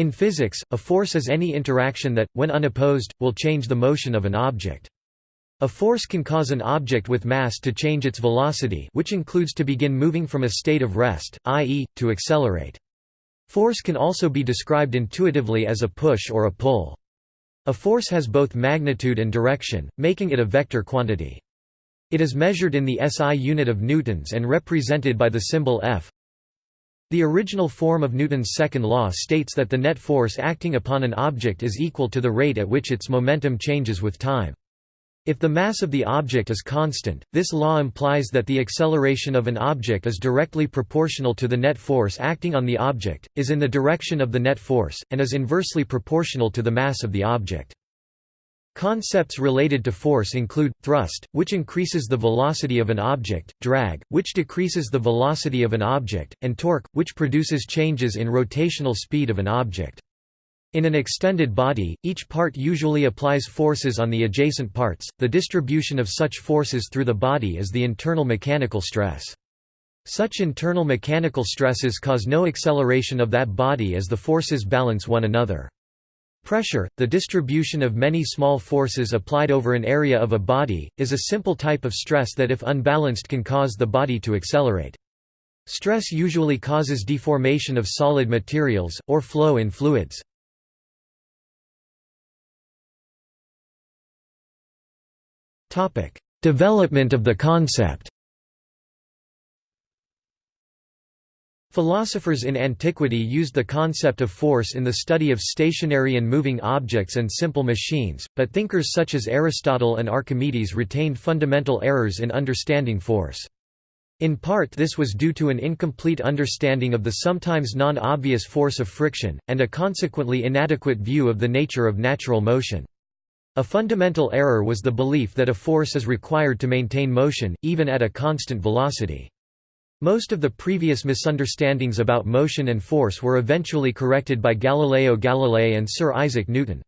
In physics, a force is any interaction that, when unopposed, will change the motion of an object. A force can cause an object with mass to change its velocity which includes to begin moving from a state of rest, i.e., to accelerate. Force can also be described intuitively as a push or a pull. A force has both magnitude and direction, making it a vector quantity. It is measured in the SI unit of newtons and represented by the symbol F. The original form of Newton's second law states that the net force acting upon an object is equal to the rate at which its momentum changes with time. If the mass of the object is constant, this law implies that the acceleration of an object is directly proportional to the net force acting on the object, is in the direction of the net force, and is inversely proportional to the mass of the object. Concepts related to force include, thrust, which increases the velocity of an object, drag, which decreases the velocity of an object, and torque, which produces changes in rotational speed of an object. In an extended body, each part usually applies forces on the adjacent parts. The distribution of such forces through the body is the internal mechanical stress. Such internal mechanical stresses cause no acceleration of that body as the forces balance one another. Pressure, the distribution of many small forces applied over an area of a body, is a simple type of stress that if unbalanced can cause the body to accelerate. Stress usually causes deformation of solid materials, or flow in fluids. Development of the concept Philosophers in antiquity used the concept of force in the study of stationary and moving objects and simple machines, but thinkers such as Aristotle and Archimedes retained fundamental errors in understanding force. In part this was due to an incomplete understanding of the sometimes non-obvious force of friction, and a consequently inadequate view of the nature of natural motion. A fundamental error was the belief that a force is required to maintain motion, even at a constant velocity. Most of the previous misunderstandings about motion and force were eventually corrected by Galileo Galilei and Sir Isaac Newton.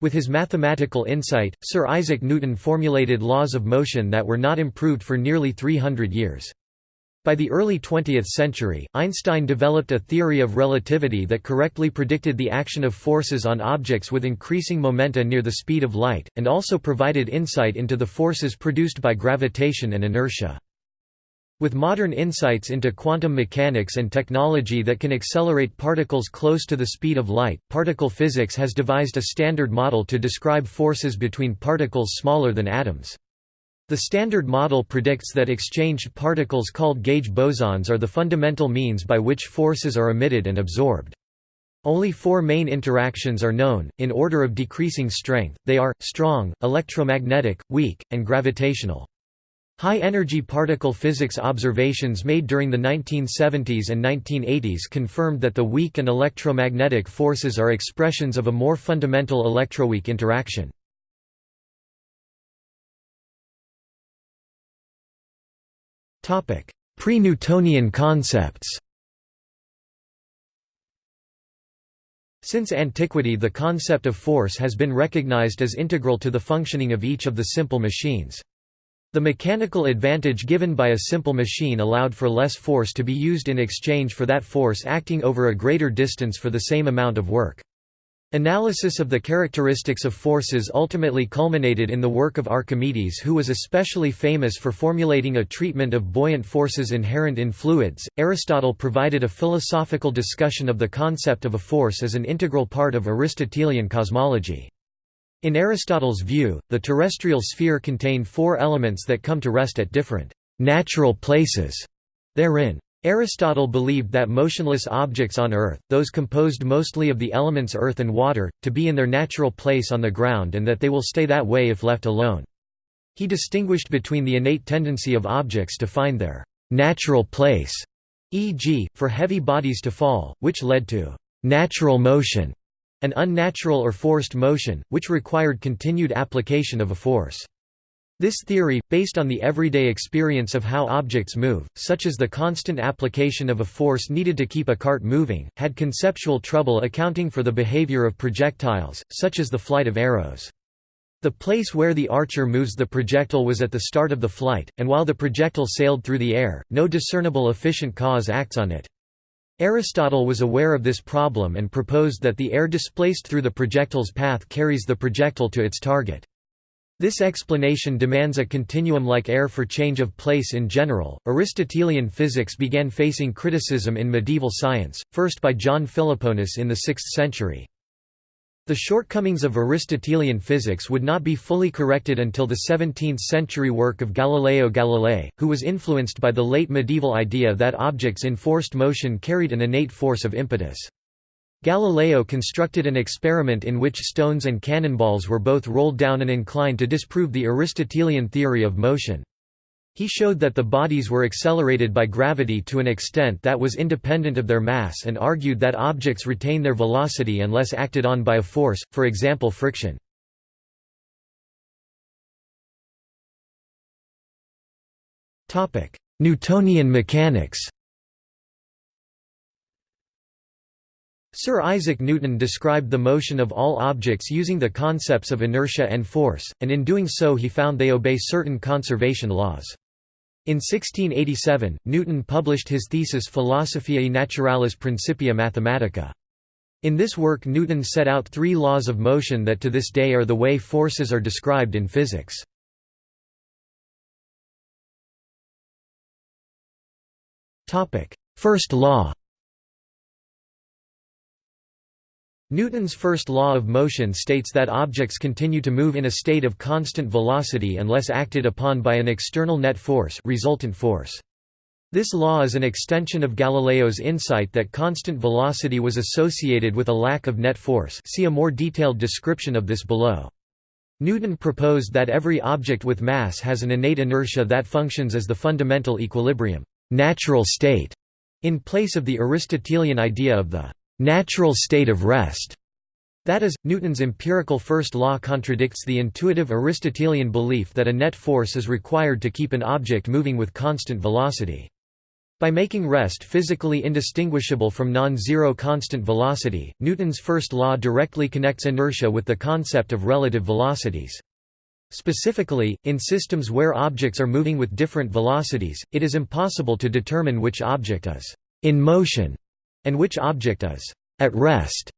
With his mathematical insight, Sir Isaac Newton formulated laws of motion that were not improved for nearly 300 years. By the early 20th century, Einstein developed a theory of relativity that correctly predicted the action of forces on objects with increasing momenta near the speed of light, and also provided insight into the forces produced by gravitation and inertia. With modern insights into quantum mechanics and technology that can accelerate particles close to the speed of light, particle physics has devised a standard model to describe forces between particles smaller than atoms. The Standard Model predicts that exchanged particles called gauge bosons are the fundamental means by which forces are emitted and absorbed. Only four main interactions are known, in order of decreasing strength, they are, strong, electromagnetic, weak, and gravitational. High-energy particle physics observations made during the 1970s and 1980s confirmed that the weak and electromagnetic forces are expressions of a more fundamental electroweak interaction. Pre-Newtonian concepts Since antiquity the concept of force has been recognized as integral to the functioning of each of the simple machines. The mechanical advantage given by a simple machine allowed for less force to be used in exchange for that force acting over a greater distance for the same amount of work. Analysis of the characteristics of forces ultimately culminated in the work of Archimedes who was especially famous for formulating a treatment of buoyant forces inherent in fluids. Aristotle provided a philosophical discussion of the concept of a force as an integral part of Aristotelian cosmology. In Aristotle's view, the terrestrial sphere contained four elements that come to rest at different natural places therein. Aristotle believed that motionless objects on Earth, those composed mostly of the elements earth and water, to be in their natural place on the ground and that they will stay that way if left alone. He distinguished between the innate tendency of objects to find their natural place, e.g., for heavy bodies to fall, which led to natural motion, and unnatural or forced motion, which required continued application of a force. This theory, based on the everyday experience of how objects move, such as the constant application of a force needed to keep a cart moving, had conceptual trouble accounting for the behavior of projectiles, such as the flight of arrows. The place where the archer moves the projectile was at the start of the flight, and while the projectile sailed through the air, no discernible efficient cause acts on it. Aristotle was aware of this problem and proposed that the air displaced through the projectile's path carries the projectile to its target. This explanation demands a continuum like air for change of place in general. Aristotelian physics began facing criticism in medieval science, first by John Philoponus in the 6th century. The shortcomings of Aristotelian physics would not be fully corrected until the 17th-century work of Galileo Galilei, who was influenced by the late medieval idea that objects in forced motion carried an innate force of impetus. Galileo constructed an experiment in which stones and cannonballs were both rolled down and inclined to disprove the Aristotelian theory of motion. He showed that the bodies were accelerated by gravity to an extent that was independent of their mass and argued that objects retain their velocity unless acted on by a force, for example friction. Newtonian mechanics Sir Isaac Newton described the motion of all objects using the concepts of inertia and force, and in doing so he found they obey certain conservation laws. In 1687, Newton published his thesis Philosophiae Naturalis Principia Mathematica. In this work Newton set out three laws of motion that to this day are the way forces are described in physics. First law Newton's first law of motion states that objects continue to move in a state of constant velocity unless acted upon by an external net force, resultant force. This law is an extension of Galileo's insight that constant velocity was associated with a lack of net force see a more detailed description of this below. Newton proposed that every object with mass has an innate inertia that functions as the fundamental equilibrium natural state, in place of the Aristotelian idea of the natural state of rest. That is, Newton's empirical first law contradicts the intuitive Aristotelian belief that a net force is required to keep an object moving with constant velocity. By making rest physically indistinguishable from non-zero constant velocity, Newton's first law directly connects inertia with the concept of relative velocities. Specifically, in systems where objects are moving with different velocities, it is impossible to determine which object is in motion and which object is at rest.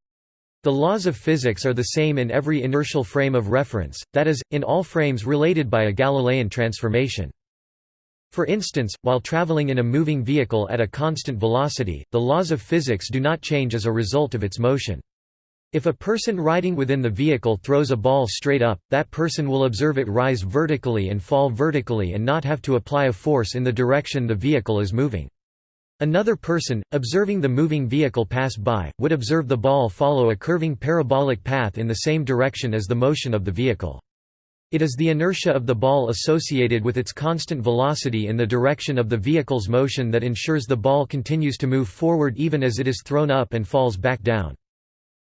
The laws of physics are the same in every inertial frame of reference, that is, in all frames related by a Galilean transformation. For instance, while traveling in a moving vehicle at a constant velocity, the laws of physics do not change as a result of its motion. If a person riding within the vehicle throws a ball straight up, that person will observe it rise vertically and fall vertically and not have to apply a force in the direction the vehicle is moving. Another person, observing the moving vehicle pass by, would observe the ball follow a curving parabolic path in the same direction as the motion of the vehicle. It is the inertia of the ball associated with its constant velocity in the direction of the vehicle's motion that ensures the ball continues to move forward even as it is thrown up and falls back down.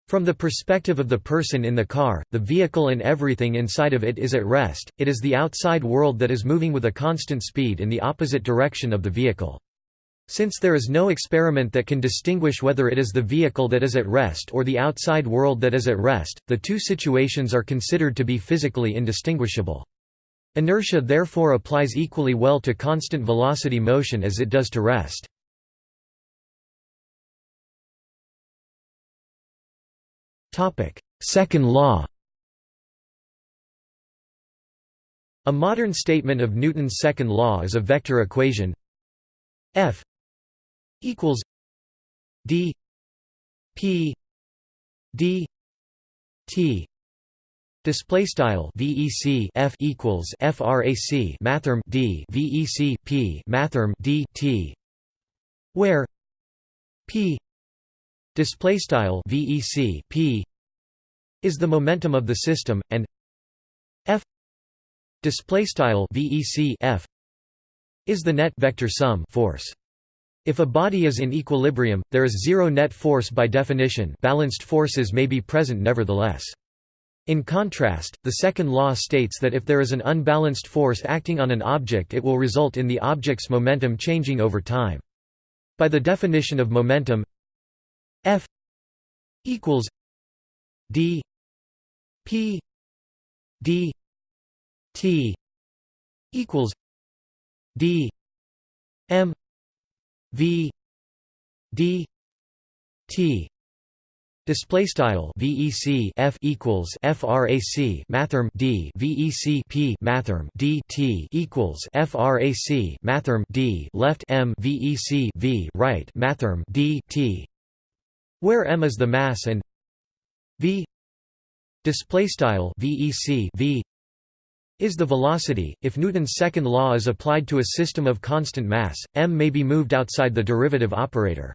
From the perspective of the person in the car, the vehicle and everything inside of it is at rest, it is the outside world that is moving with a constant speed in the opposite direction of the vehicle. Since there is no experiment that can distinguish whether it is the vehicle that is at rest or the outside world that is at rest, the two situations are considered to be physically indistinguishable. Inertia therefore applies equally well to constant velocity motion as it does to rest. Second law A modern statement of Newton's second law is a vector equation f equals D P D T. Display style VEC F equals FRAC mathrm D VEC P mathrm D T. Where P display style VEC P is the momentum of the system and F display style VEC F is the net vector sum force if a body is in equilibrium, there is zero net force by definition balanced forces may be present nevertheless. In contrast, the second law states that if there is an unbalanced force acting on an object it will result in the object's momentum changing over time. By the definition of momentum F equals d p d t equals d m V D t display style vec f equals frac mathrm d vec p mathrm d t equals frac mathrm d left m vec v right mathrm d t. Where m is the mass and v display style vec v is the velocity. If Newton's second law is applied to a system of constant mass, m may be moved outside the derivative operator.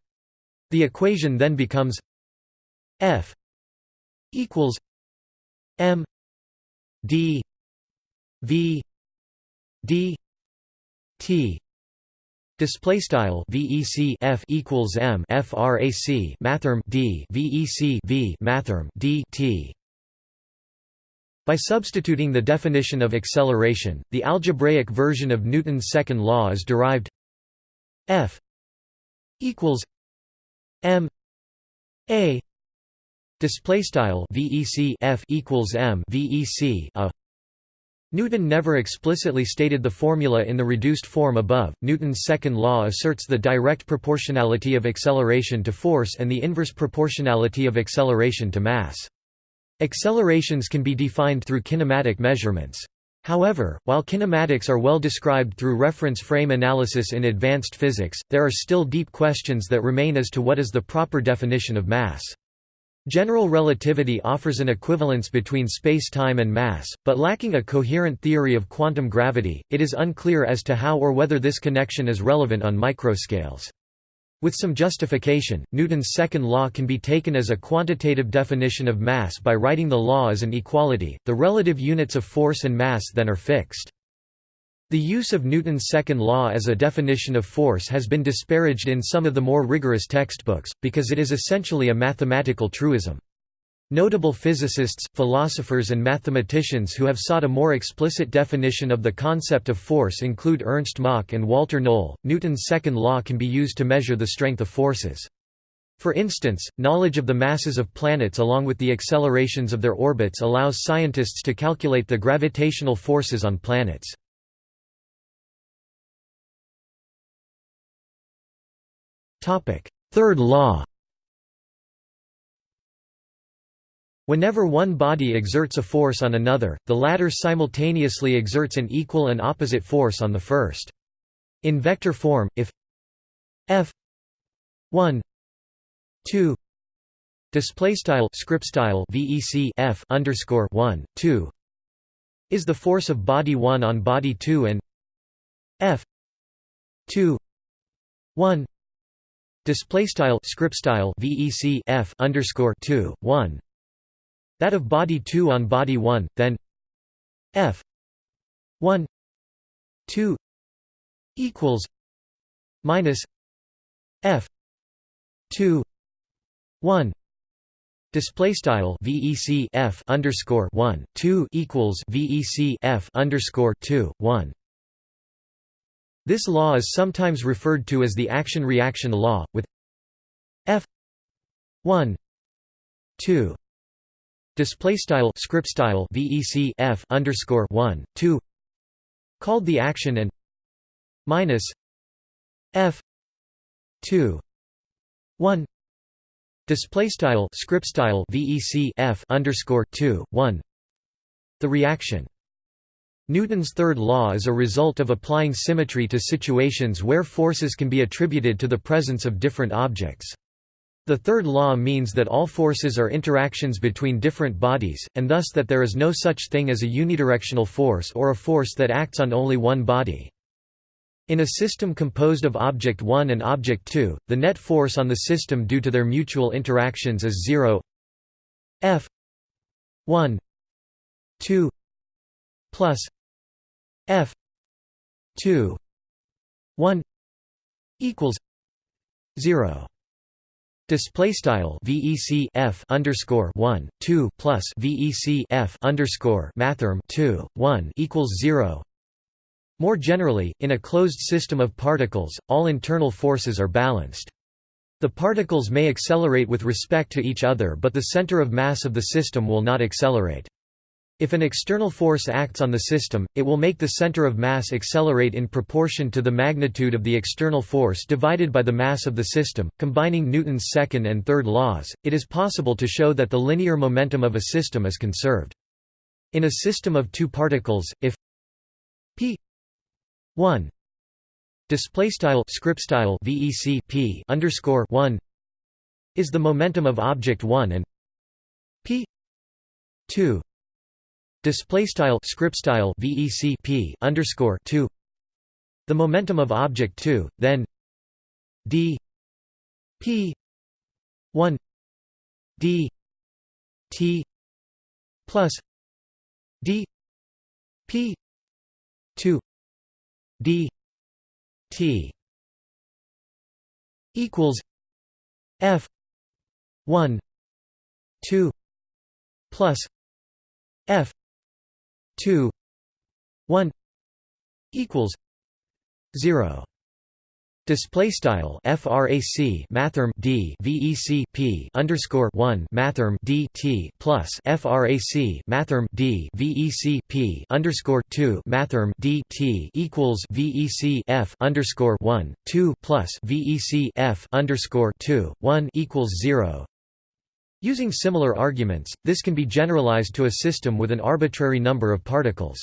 The equation then becomes F equals M D V D T Display style VEC F equals M FRAC mathrm D VEC V mathrm D T by substituting the definition of acceleration, the algebraic version of Newton's second law is derived F equals M A Display style VEC F equals M VEC a Newton never explicitly stated the formula in the reduced form above. Newton's second law asserts the direct proportionality of acceleration to force and the inverse proportionality of acceleration to mass. Accelerations can be defined through kinematic measurements. However, while kinematics are well described through reference frame analysis in advanced physics, there are still deep questions that remain as to what is the proper definition of mass. General relativity offers an equivalence between space-time and mass, but lacking a coherent theory of quantum gravity, it is unclear as to how or whether this connection is relevant on microscales. With some justification, Newton's second law can be taken as a quantitative definition of mass by writing the law as an equality, the relative units of force and mass then are fixed. The use of Newton's second law as a definition of force has been disparaged in some of the more rigorous textbooks, because it is essentially a mathematical truism. Notable physicists, philosophers and mathematicians who have sought a more explicit definition of the concept of force include Ernst Mach and Walter Noll. Newton's second law can be used to measure the strength of forces. For instance, knowledge of the masses of planets along with the accelerations of their orbits allows scientists to calculate the gravitational forces on planets. Third law Whenever one body exerts a force on another, the latter simultaneously exerts an equal and opposite force on the first. In vector form, if f 1 2 display script style vec f underscore 1 2 is the force of body 1 on body 2 and f 2 1 display style script style vec f underscore 2 1 that of body 2 on body 1 then f 1 2 equals minus f 2 1 display style vec f underscore 1 2 equals vec f underscore 2 1 this law is sometimes referred to as the action-reaction law, with f 1 2 display style script style vec f underscore 1 2 called the action and minus f 2 1 display style script style vec f underscore 2 1 the reaction Newton's third law is a result of applying symmetry to situations where forces can be attributed to the presence of different objects. The third law means that all forces are interactions between different bodies, and thus that there is no such thing as a unidirectional force or a force that acts on only one body. In a system composed of object 1 and object 2, the net force on the system due to their mutual interactions is 0 f 1 2 plus f 2 1 equals 0 Display style VEC F underscore one two plus VEC F underscore two one equals zero. More generally, in a closed system of particles, all internal forces are balanced. The particles may accelerate with respect to each other but the center of mass of the system will not accelerate. If an external force acts on the system, it will make the center of mass accelerate in proportion to the magnitude of the external force divided by the mass of the system. Combining Newton's second and third laws, it is possible to show that the linear momentum of a system is conserved. In a system of two particles, if p 1 display style script style vec p underscore 1 is the momentum of object 1 and p 2 display style script style vec p underscore 2 the momentum of object 2 then d p 1 d t plus d p 2 d t equals f 1 2 plus 2 1 equals 0 Display style frac mathrm d vec p underscore one mathrm d t plus frac mathrm d vec p underscore two mathrm d t equals vec f underscore one two plus vec f underscore two one equals zero. Using similar arguments, this can be generalized to a system with an arbitrary number of particles.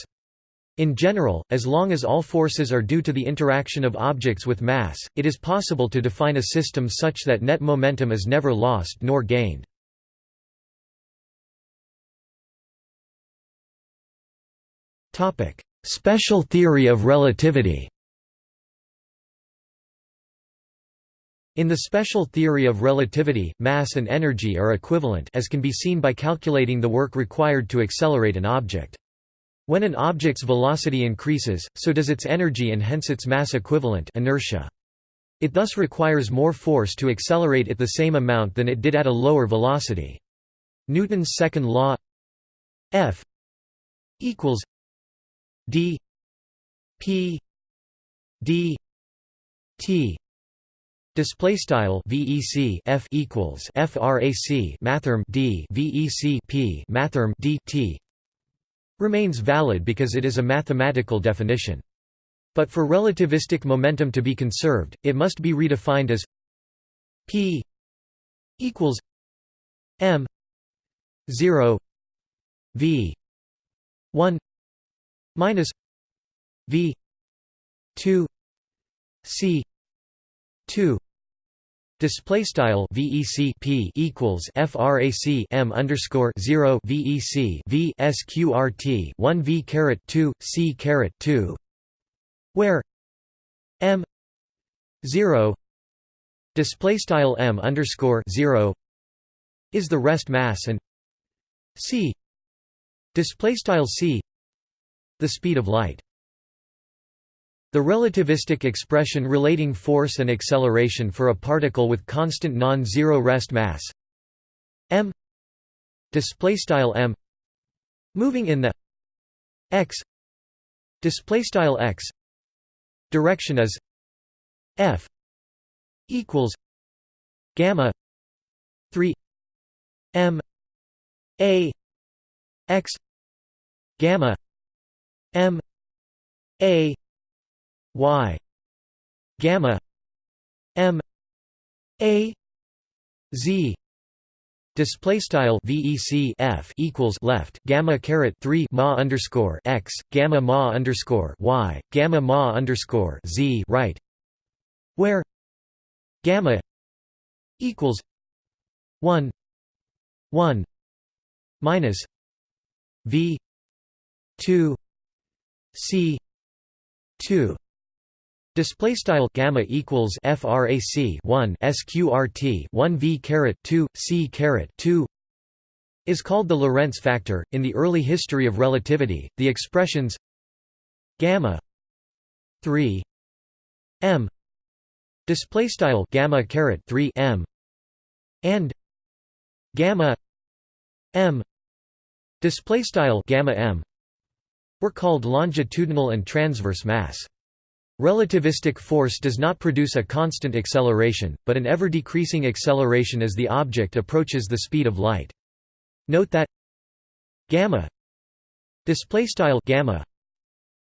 In general, as long as all forces are due to the interaction of objects with mass, it is possible to define a system such that net momentum is never lost nor gained. Special theory of relativity In the special theory of relativity, mass and energy are equivalent as can be seen by calculating the work required to accelerate an object. When an object's velocity increases, so does its energy and hence its mass equivalent inertia. It thus requires more force to accelerate at the same amount than it did at a lower velocity. Newton's second law F equals d p d t Display style VEC F equals FRAC mathrm D VEC P mathrm D T remains valid because it is a mathematical definition. But for relativistic momentum to be conserved, it must be redefined as P equals M zero V one minus V two C 2 Display style VEC P equals FRAC M underscore zero VEC V SQRT one V caret two C caret two where M zero display style M underscore zero is the rest mass and C display style C the speed of light the relativistic expression relating force and acceleration for a particle with constant non-zero rest mass. M. Display style m. Moving in the x. Display style x. Direction is f equals gamma 3 m a x gamma m a y gamma m a z Display style VEC F equals left gamma caret three ma underscore x gamma ma underscore y gamma ma underscore z right, where gamma equals one one minus V two C two Display style gamma equals frac 1 sqrt 1 v caret 2 c caret 2 is called the Lorentz factor. In the early history of relativity, the expressions gamma 3 m display style gamma caret 3 m and gamma m display style gamma m were called longitudinal and transverse mass. Relativistic force does not produce a constant acceleration, but an ever-decreasing acceleration as the object approaches the speed of light. Note that gamma display style gamma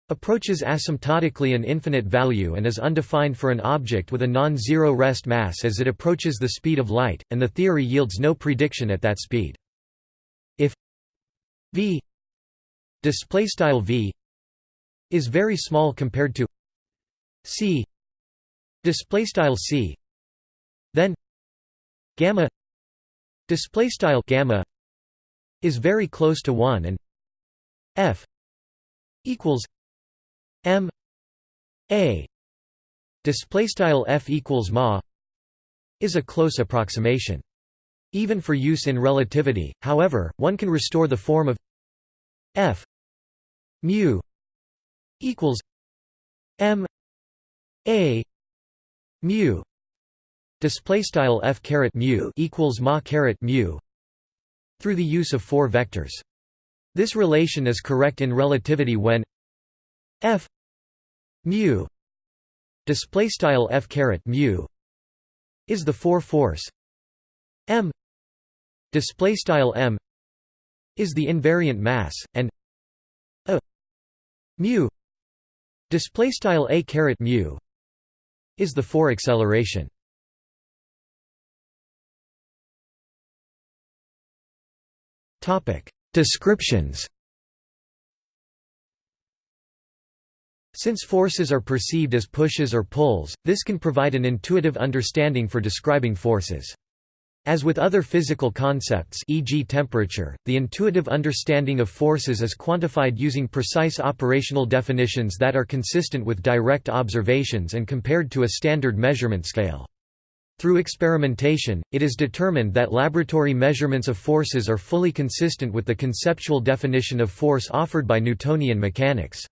approaches asymptotically an infinite value and is undefined for an object with a non-zero rest mass as it approaches the speed of light and the theory yields no prediction at that speed if v display style v is very small compared to c. Display style c. Then gamma display style gamma is very close to 1 and f equals m a. Display style f equals ma is a close approximation. Even for use in relativity however one can restore the form of f mu equals m a mu display style f caret mu equals ma caret mu through the use of four vectors. This relation is correct in relativity when f mu display style f caret mu is the four force. M display style m is the invariant mass and a mu display style a caret mu is the four acceleration topic descriptions Since forces are perceived as pushes or pulls, this can provide an intuitive understanding for describing forces. As with other physical concepts e.g. temperature, the intuitive understanding of forces is quantified using precise operational definitions that are consistent with direct observations and compared to a standard measurement scale. Through experimentation, it is determined that laboratory measurements of forces are fully consistent with the conceptual definition of force offered by Newtonian mechanics.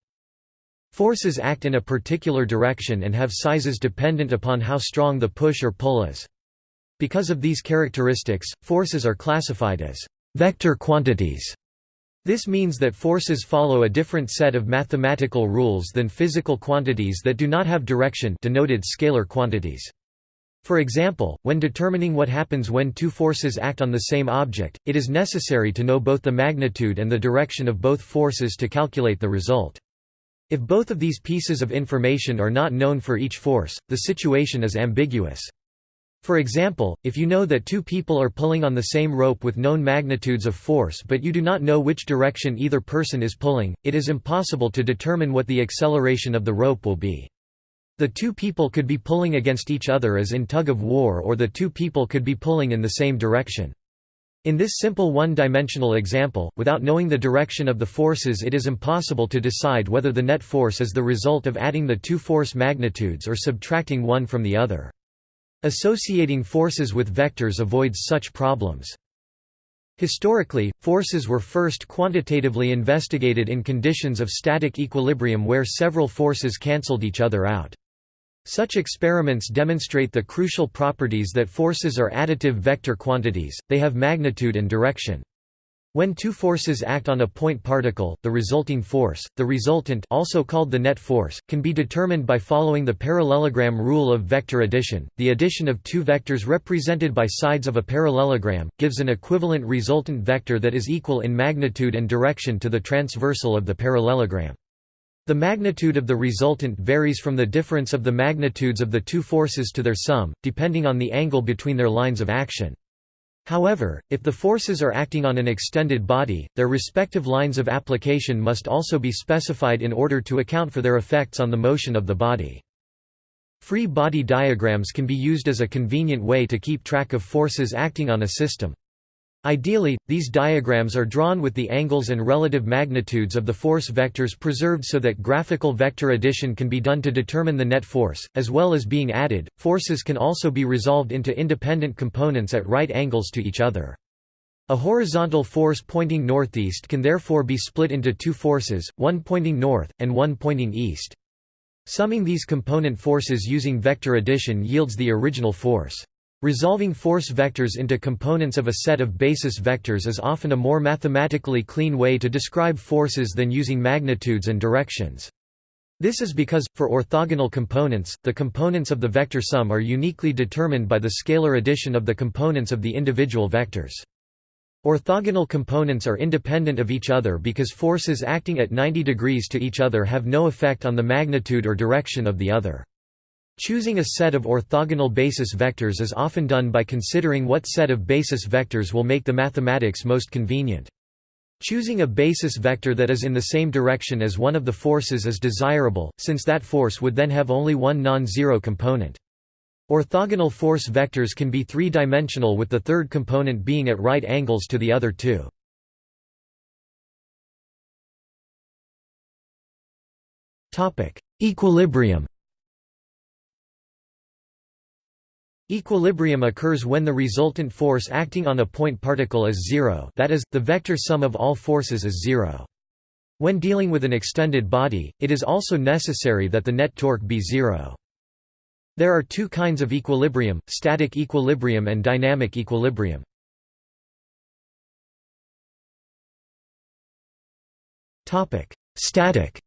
Forces act in a particular direction and have sizes dependent upon how strong the push or pull is. Because of these characteristics, forces are classified as vector quantities. This means that forces follow a different set of mathematical rules than physical quantities that do not have direction denoted scalar quantities. For example, when determining what happens when two forces act on the same object, it is necessary to know both the magnitude and the direction of both forces to calculate the result. If both of these pieces of information are not known for each force, the situation is ambiguous. For example, if you know that two people are pulling on the same rope with known magnitudes of force but you do not know which direction either person is pulling, it is impossible to determine what the acceleration of the rope will be. The two people could be pulling against each other as in tug of war or the two people could be pulling in the same direction. In this simple one-dimensional example, without knowing the direction of the forces it is impossible to decide whether the net force is the result of adding the two force magnitudes or subtracting one from the other. Associating forces with vectors avoids such problems. Historically, forces were first quantitatively investigated in conditions of static equilibrium where several forces cancelled each other out. Such experiments demonstrate the crucial properties that forces are additive vector quantities, they have magnitude and direction. When two forces act on a point particle, the resulting force, the resultant also called the net force, can be determined by following the parallelogram rule of vector addition. The addition of two vectors represented by sides of a parallelogram, gives an equivalent resultant vector that is equal in magnitude and direction to the transversal of the parallelogram. The magnitude of the resultant varies from the difference of the magnitudes of the two forces to their sum, depending on the angle between their lines of action. However, if the forces are acting on an extended body, their respective lines of application must also be specified in order to account for their effects on the motion of the body. Free body diagrams can be used as a convenient way to keep track of forces acting on a system. Ideally, these diagrams are drawn with the angles and relative magnitudes of the force vectors preserved so that graphical vector addition can be done to determine the net force, as well as being added. Forces can also be resolved into independent components at right angles to each other. A horizontal force pointing northeast can therefore be split into two forces, one pointing north, and one pointing east. Summing these component forces using vector addition yields the original force. Resolving force vectors into components of a set of basis vectors is often a more mathematically clean way to describe forces than using magnitudes and directions. This is because, for orthogonal components, the components of the vector sum are uniquely determined by the scalar addition of the components of the individual vectors. Orthogonal components are independent of each other because forces acting at 90 degrees to each other have no effect on the magnitude or direction of the other. Choosing a set of orthogonal basis vectors is often done by considering what set of basis vectors will make the mathematics most convenient. Choosing a basis vector that is in the same direction as one of the forces is desirable, since that force would then have only one non-zero component. Orthogonal force vectors can be three-dimensional with the third component being at right angles to the other two. Equilibrium Equilibrium occurs when the resultant force acting on a point particle is zero that is, the vector sum of all forces is zero. When dealing with an extended body, it is also necessary that the net torque be zero. There are two kinds of equilibrium, static equilibrium and dynamic equilibrium. Static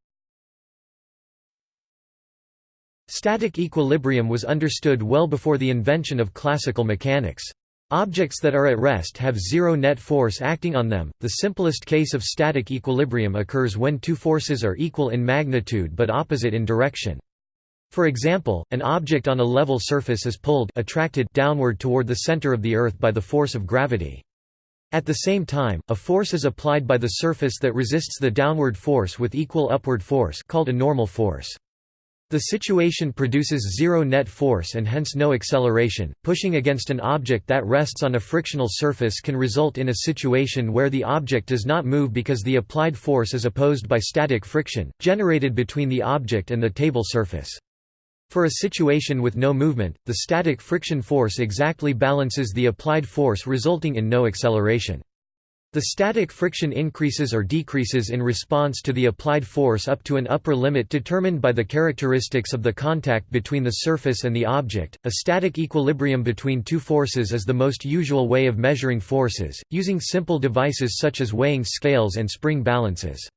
Static equilibrium was understood well before the invention of classical mechanics. Objects that are at rest have zero net force acting on them. The simplest case of static equilibrium occurs when two forces are equal in magnitude but opposite in direction. For example, an object on a level surface is pulled attracted downward toward the center of the Earth by the force of gravity. At the same time, a force is applied by the surface that resists the downward force with equal upward force called a normal force. The situation produces zero net force and hence no acceleration. Pushing against an object that rests on a frictional surface can result in a situation where the object does not move because the applied force is opposed by static friction, generated between the object and the table surface. For a situation with no movement, the static friction force exactly balances the applied force resulting in no acceleration. The static friction increases or decreases in response to the applied force up to an upper limit determined by the characteristics of the contact between the surface and the object. A static equilibrium between two forces is the most usual way of measuring forces, using simple devices such as weighing scales and spring balances.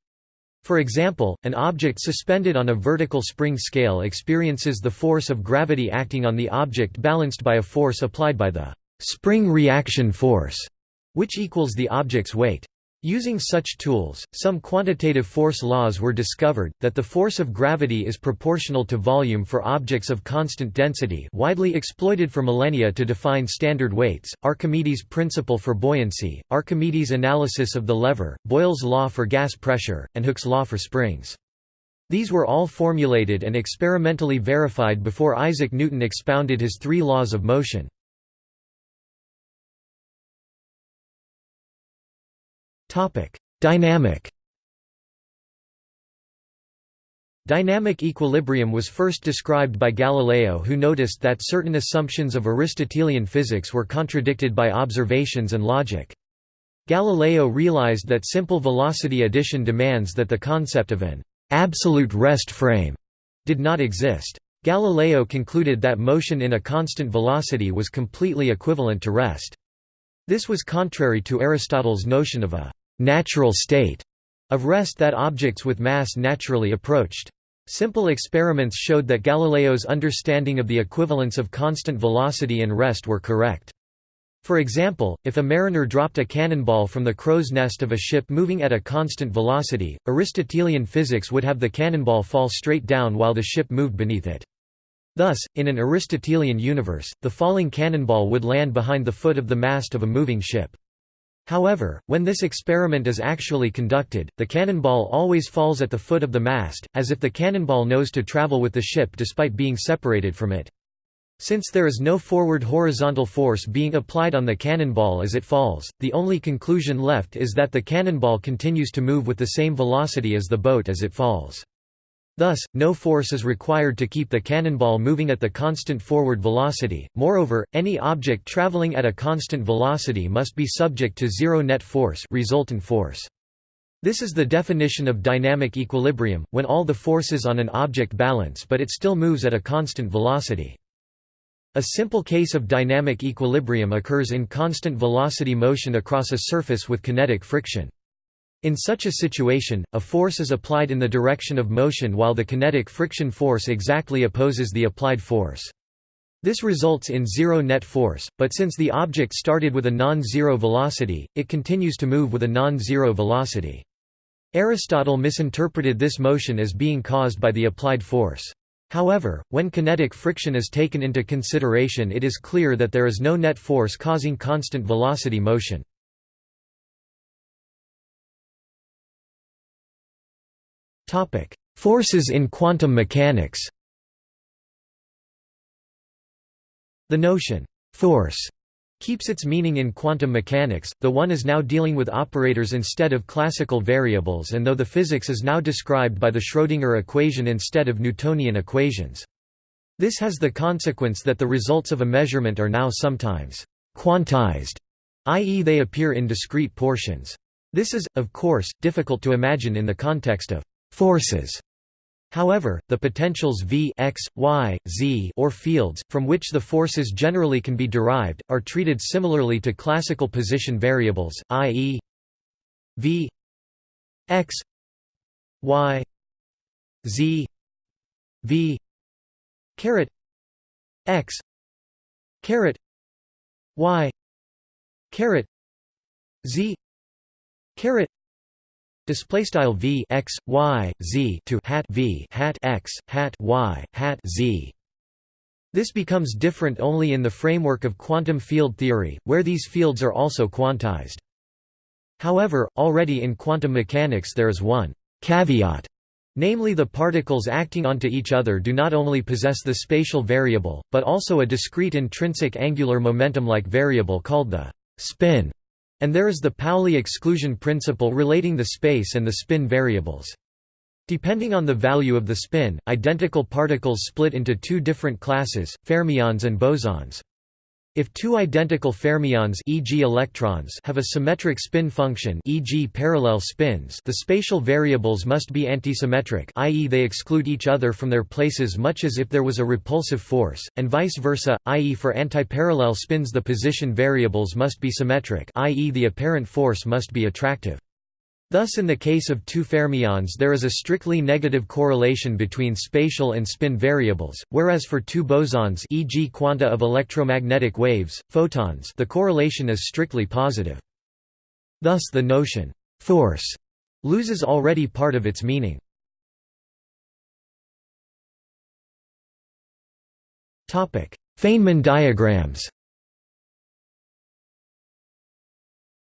For example, an object suspended on a vertical spring scale experiences the force of gravity acting on the object balanced by a force applied by the spring reaction force, which equals the object's weight. Using such tools, some quantitative force laws were discovered, that the force of gravity is proportional to volume for objects of constant density widely exploited for millennia to define standard weights, Archimedes' principle for buoyancy, Archimedes' analysis of the lever, Boyle's law for gas pressure, and Hooke's law for springs. These were all formulated and experimentally verified before Isaac Newton expounded his three laws of motion. Dynamic. Dynamic equilibrium was first described by Galileo who noticed that certain assumptions of Aristotelian physics were contradicted by observations and logic. Galileo realized that simple velocity addition demands that the concept of an absolute rest frame did not exist. Galileo concluded that motion in a constant velocity was completely equivalent to rest. This was contrary to Aristotle's notion of a natural state of rest that objects with mass naturally approached. Simple experiments showed that Galileo's understanding of the equivalence of constant velocity and rest were correct. For example, if a mariner dropped a cannonball from the crow's nest of a ship moving at a constant velocity, Aristotelian physics would have the cannonball fall straight down while the ship moved beneath it. Thus, in an Aristotelian universe, the falling cannonball would land behind the foot of the mast of a moving ship. However, when this experiment is actually conducted, the cannonball always falls at the foot of the mast, as if the cannonball knows to travel with the ship despite being separated from it. Since there is no forward horizontal force being applied on the cannonball as it falls, the only conclusion left is that the cannonball continues to move with the same velocity as the boat as it falls. Thus, no force is required to keep the cannonball moving at the constant forward velocity. Moreover, any object traveling at a constant velocity must be subject to zero net force, resultant force. This is the definition of dynamic equilibrium, when all the forces on an object balance but it still moves at a constant velocity. A simple case of dynamic equilibrium occurs in constant velocity motion across a surface with kinetic friction. In such a situation, a force is applied in the direction of motion while the kinetic friction force exactly opposes the applied force. This results in zero net force, but since the object started with a non-zero velocity, it continues to move with a non-zero velocity. Aristotle misinterpreted this motion as being caused by the applied force. However, when kinetic friction is taken into consideration it is clear that there is no net force causing constant velocity motion. Forces in quantum mechanics The notion, force, keeps its meaning in quantum mechanics, though one is now dealing with operators instead of classical variables and though the physics is now described by the Schrödinger equation instead of Newtonian equations. This has the consequence that the results of a measurement are now sometimes quantized, i.e. they appear in discrete portions. This is, of course, difficult to imagine in the context of forces However, the potentials v x, y, z or fields, from which the forces generally can be derived, are treated similarly to classical position variables, i.e. v x y z v caret x caret y caret z caret Display style v x y z to hat v hat x hat y hat z. This becomes different only in the framework of quantum field theory, where these fields are also quantized. However, already in quantum mechanics there is one caveat, namely the particles acting onto each other do not only possess the spatial variable, but also a discrete intrinsic angular momentum-like variable called the spin. And there is the Pauli exclusion principle relating the space and the spin variables. Depending on the value of the spin, identical particles split into two different classes, fermions and bosons. If two identical fermions e.g. electrons have a symmetric spin function e.g. parallel spins the spatial variables must be antisymmetric i.e. they exclude each other from their places much as if there was a repulsive force, and vice versa, i.e. for antiparallel spins the position variables must be symmetric i.e. the apparent force must be attractive. Thus in the case of two fermions there is a strictly negative correlation between spatial and spin variables, whereas for two bosons e.g. quanta of electromagnetic waves, photons the correlation is strictly positive. Thus the notion, force, loses already part of its meaning. Feynman diagrams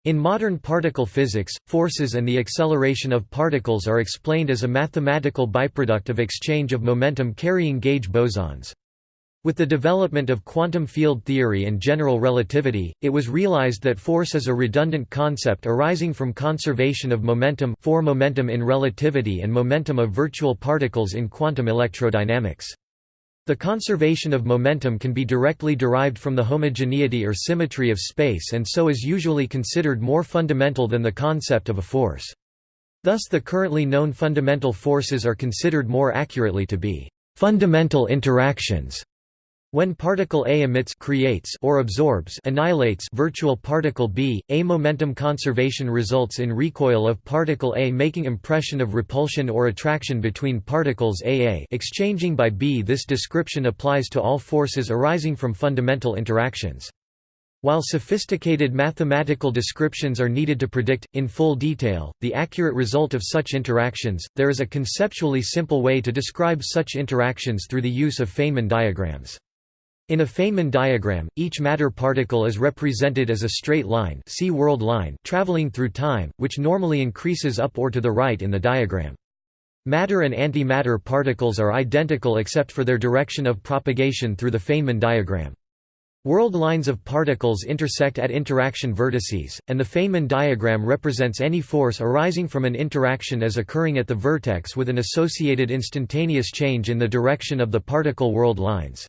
In modern particle physics, forces and the acceleration of particles are explained as a mathematical byproduct of exchange of momentum carrying gauge bosons. With the development of quantum field theory and general relativity, it was realized that force is a redundant concept arising from conservation of momentum for momentum in relativity and momentum of virtual particles in quantum electrodynamics. The conservation of momentum can be directly derived from the homogeneity or symmetry of space and so is usually considered more fundamental than the concept of a force. Thus the currently known fundamental forces are considered more accurately to be fundamental interactions when particle A emits creates or absorbs annihilates virtual particle B, A momentum conservation results in recoil of particle A making impression of repulsion or attraction between particles AA exchanging by B. This description applies to all forces arising from fundamental interactions. While sophisticated mathematical descriptions are needed to predict, in full detail, the accurate result of such interactions, there is a conceptually simple way to describe such interactions through the use of Feynman diagrams. In a Feynman diagram, each matter particle is represented as a straight line, see world line traveling through time, which normally increases up or to the right in the diagram. Matter and antimatter particles are identical except for their direction of propagation through the Feynman diagram. World lines of particles intersect at interaction vertices, and the Feynman diagram represents any force arising from an interaction as occurring at the vertex with an associated instantaneous change in the direction of the particle world lines.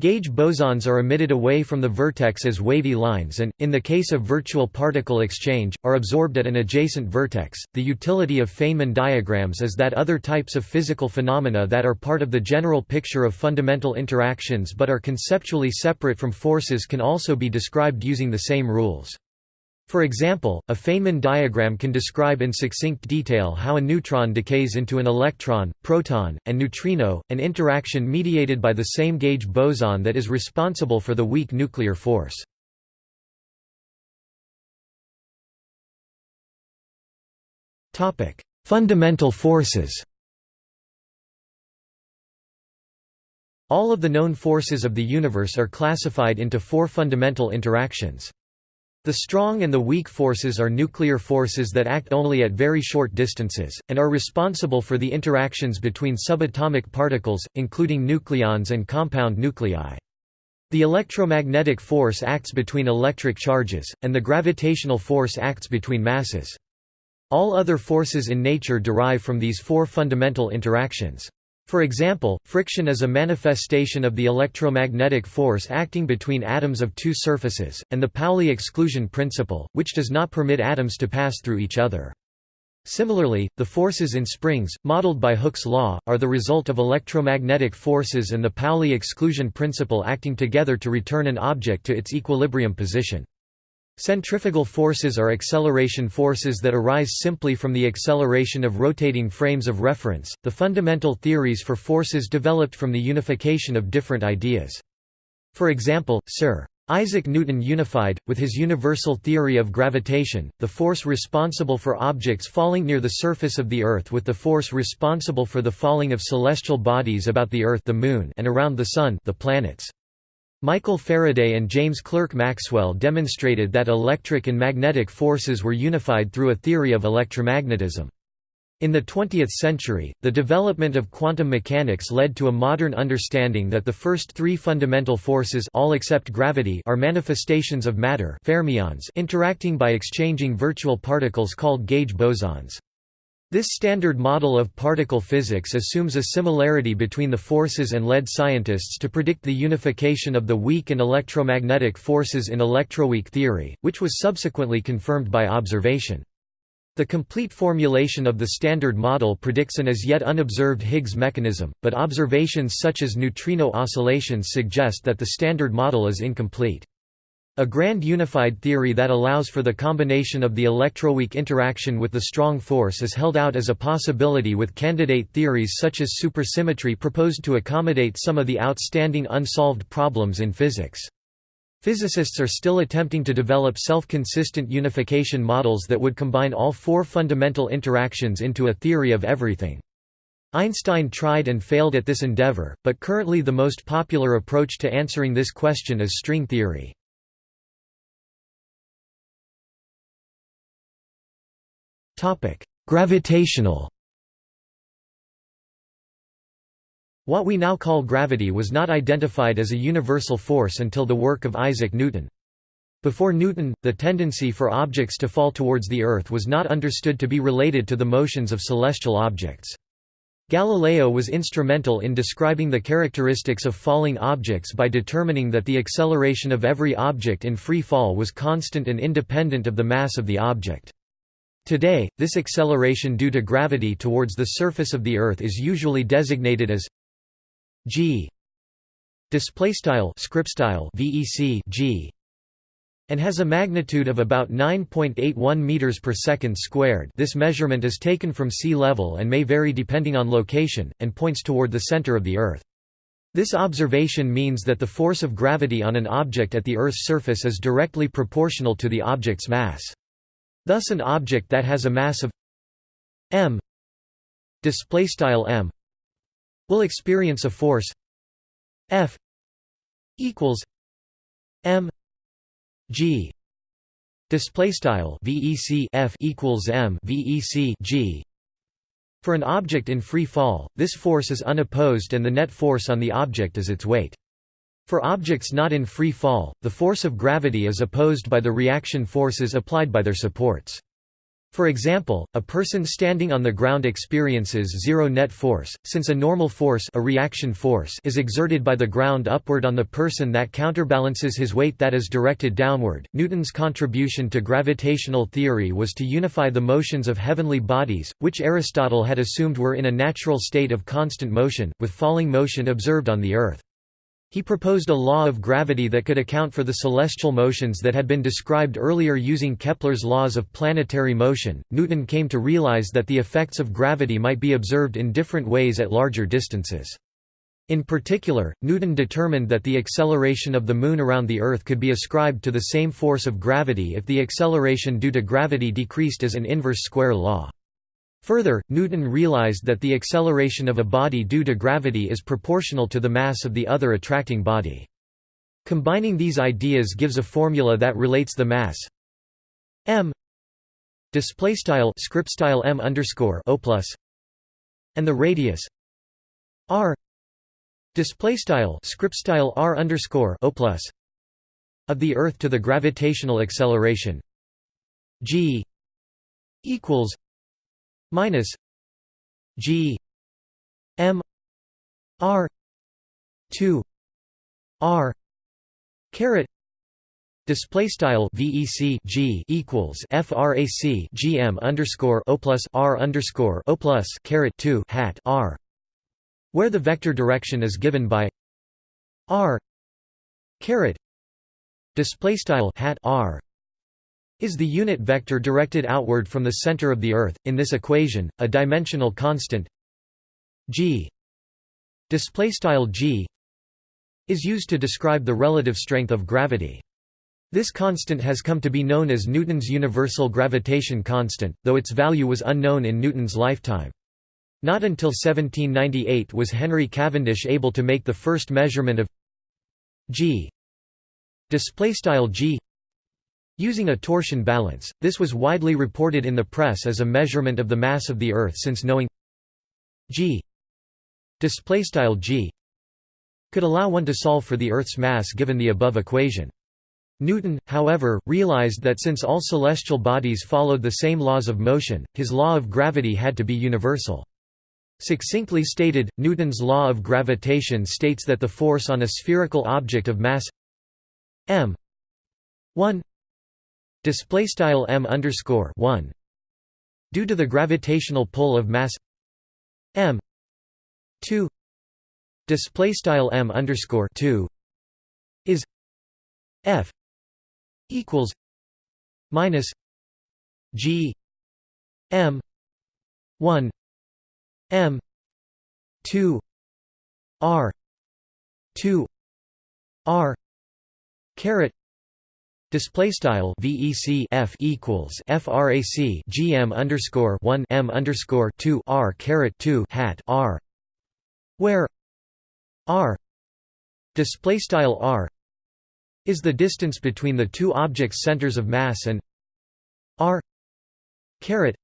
Gauge bosons are emitted away from the vertex as wavy lines and, in the case of virtual particle exchange, are absorbed at an adjacent vertex. The utility of Feynman diagrams is that other types of physical phenomena that are part of the general picture of fundamental interactions but are conceptually separate from forces can also be described using the same rules. For example, a Feynman diagram can describe in succinct detail how a neutron decays into an electron, proton, and neutrino, an interaction mediated by the same gauge boson that is responsible for the weak nuclear force. Fundamental forces All of the known forces of the universe are classified into four fundamental interactions. The strong and the weak forces are nuclear forces that act only at very short distances, and are responsible for the interactions between subatomic particles, including nucleons and compound nuclei. The electromagnetic force acts between electric charges, and the gravitational force acts between masses. All other forces in nature derive from these four fundamental interactions. For example, friction is a manifestation of the electromagnetic force acting between atoms of two surfaces, and the Pauli exclusion principle, which does not permit atoms to pass through each other. Similarly, the forces in springs, modeled by Hooke's law, are the result of electromagnetic forces and the Pauli exclusion principle acting together to return an object to its equilibrium position. Centrifugal forces are acceleration forces that arise simply from the acceleration of rotating frames of reference, the fundamental theories for forces developed from the unification of different ideas. For example, Sir. Isaac Newton unified, with his universal theory of gravitation, the force responsible for objects falling near the surface of the Earth with the force responsible for the falling of celestial bodies about the Earth the Moon and around the Sun the planets. Michael Faraday and James Clerk Maxwell demonstrated that electric and magnetic forces were unified through a theory of electromagnetism. In the 20th century, the development of quantum mechanics led to a modern understanding that the first three fundamental forces all except gravity are manifestations of matter fermions interacting by exchanging virtual particles called gauge bosons. This standard model of particle physics assumes a similarity between the forces and led scientists to predict the unification of the weak and electromagnetic forces in electroweak theory, which was subsequently confirmed by observation. The complete formulation of the Standard Model predicts an as yet unobserved Higgs mechanism, but observations such as neutrino oscillations suggest that the Standard Model is incomplete. A grand unified theory that allows for the combination of the electroweak interaction with the strong force is held out as a possibility with candidate theories such as supersymmetry proposed to accommodate some of the outstanding unsolved problems in physics. Physicists are still attempting to develop self-consistent unification models that would combine all four fundamental interactions into a theory of everything. Einstein tried and failed at this endeavor, but currently the most popular approach to answering this question is string theory. Gravitational What we now call gravity was not identified as a universal force until the work of Isaac Newton. Before Newton, the tendency for objects to fall towards the Earth was not understood to be related to the motions of celestial objects. Galileo was instrumental in describing the characteristics of falling objects by determining that the acceleration of every object in free fall was constant and independent of the mass of the object. Today, this acceleration due to gravity towards the surface of the Earth is usually designated as g vec g and has a magnitude of about 9.81 meters per second squared. This measurement is taken from sea level and may vary depending on location and points toward the center of the Earth. This observation means that the force of gravity on an object at the Earth's surface is directly proportional to the object's mass. Thus an object that has a mass of m m will experience a force F equals m g display style vec F equals m vec g. For an object in free fall this force is unopposed and the net force on the object is its weight for objects not in free fall, the force of gravity is opposed by the reaction forces applied by their supports. For example, a person standing on the ground experiences zero net force, since a normal force, a reaction force is exerted by the ground upward on the person that counterbalances his weight that is directed downward. Newton's contribution to gravitational theory was to unify the motions of heavenly bodies, which Aristotle had assumed were in a natural state of constant motion, with falling motion observed on the earth. He proposed a law of gravity that could account for the celestial motions that had been described earlier using Kepler's laws of planetary motion. Newton came to realize that the effects of gravity might be observed in different ways at larger distances. In particular, Newton determined that the acceleration of the Moon around the Earth could be ascribed to the same force of gravity if the acceleration due to gravity decreased as an inverse square law. Further, Newton realized that the acceleration of a body due to gravity is proportional to the mass of the other attracting body. Combining these ideas gives a formula that relates the mass m style m underscore o plus and the radius r style style r underscore o plus of the Earth to the gravitational acceleration g equals minus G M R two R caret Display style VEC G equals FRAC GM underscore O plus R underscore O plus caret two hat R where the vector direction is given by R caret display style hat R is the unit vector directed outward from the center of the Earth. In this equation, a dimensional constant g g is used to describe the relative strength of gravity. This constant has come to be known as Newton's universal gravitation constant, though its value was unknown in Newton's lifetime. Not until 1798 was Henry Cavendish able to make the first measurement of g g Using a torsion balance, this was widely reported in the press as a measurement of the mass of the Earth since knowing g g could allow one to solve for the Earth's mass given the above equation. Newton, however, realized that since all celestial bodies followed the same laws of motion, his law of gravity had to be universal. Succinctly stated, Newton's law of gravitation states that the force on a spherical object of mass m 1 display style m underscore 1 due to the gravitational pull of mass m 2 display style m underscore 2 is f equals minus g m 1 m 2 r 2 r caret Display style VEC F equals FRAC GM underscore one M underscore two R caret two hat R where R display style R is the distance between the two objects' centers of mass and R caret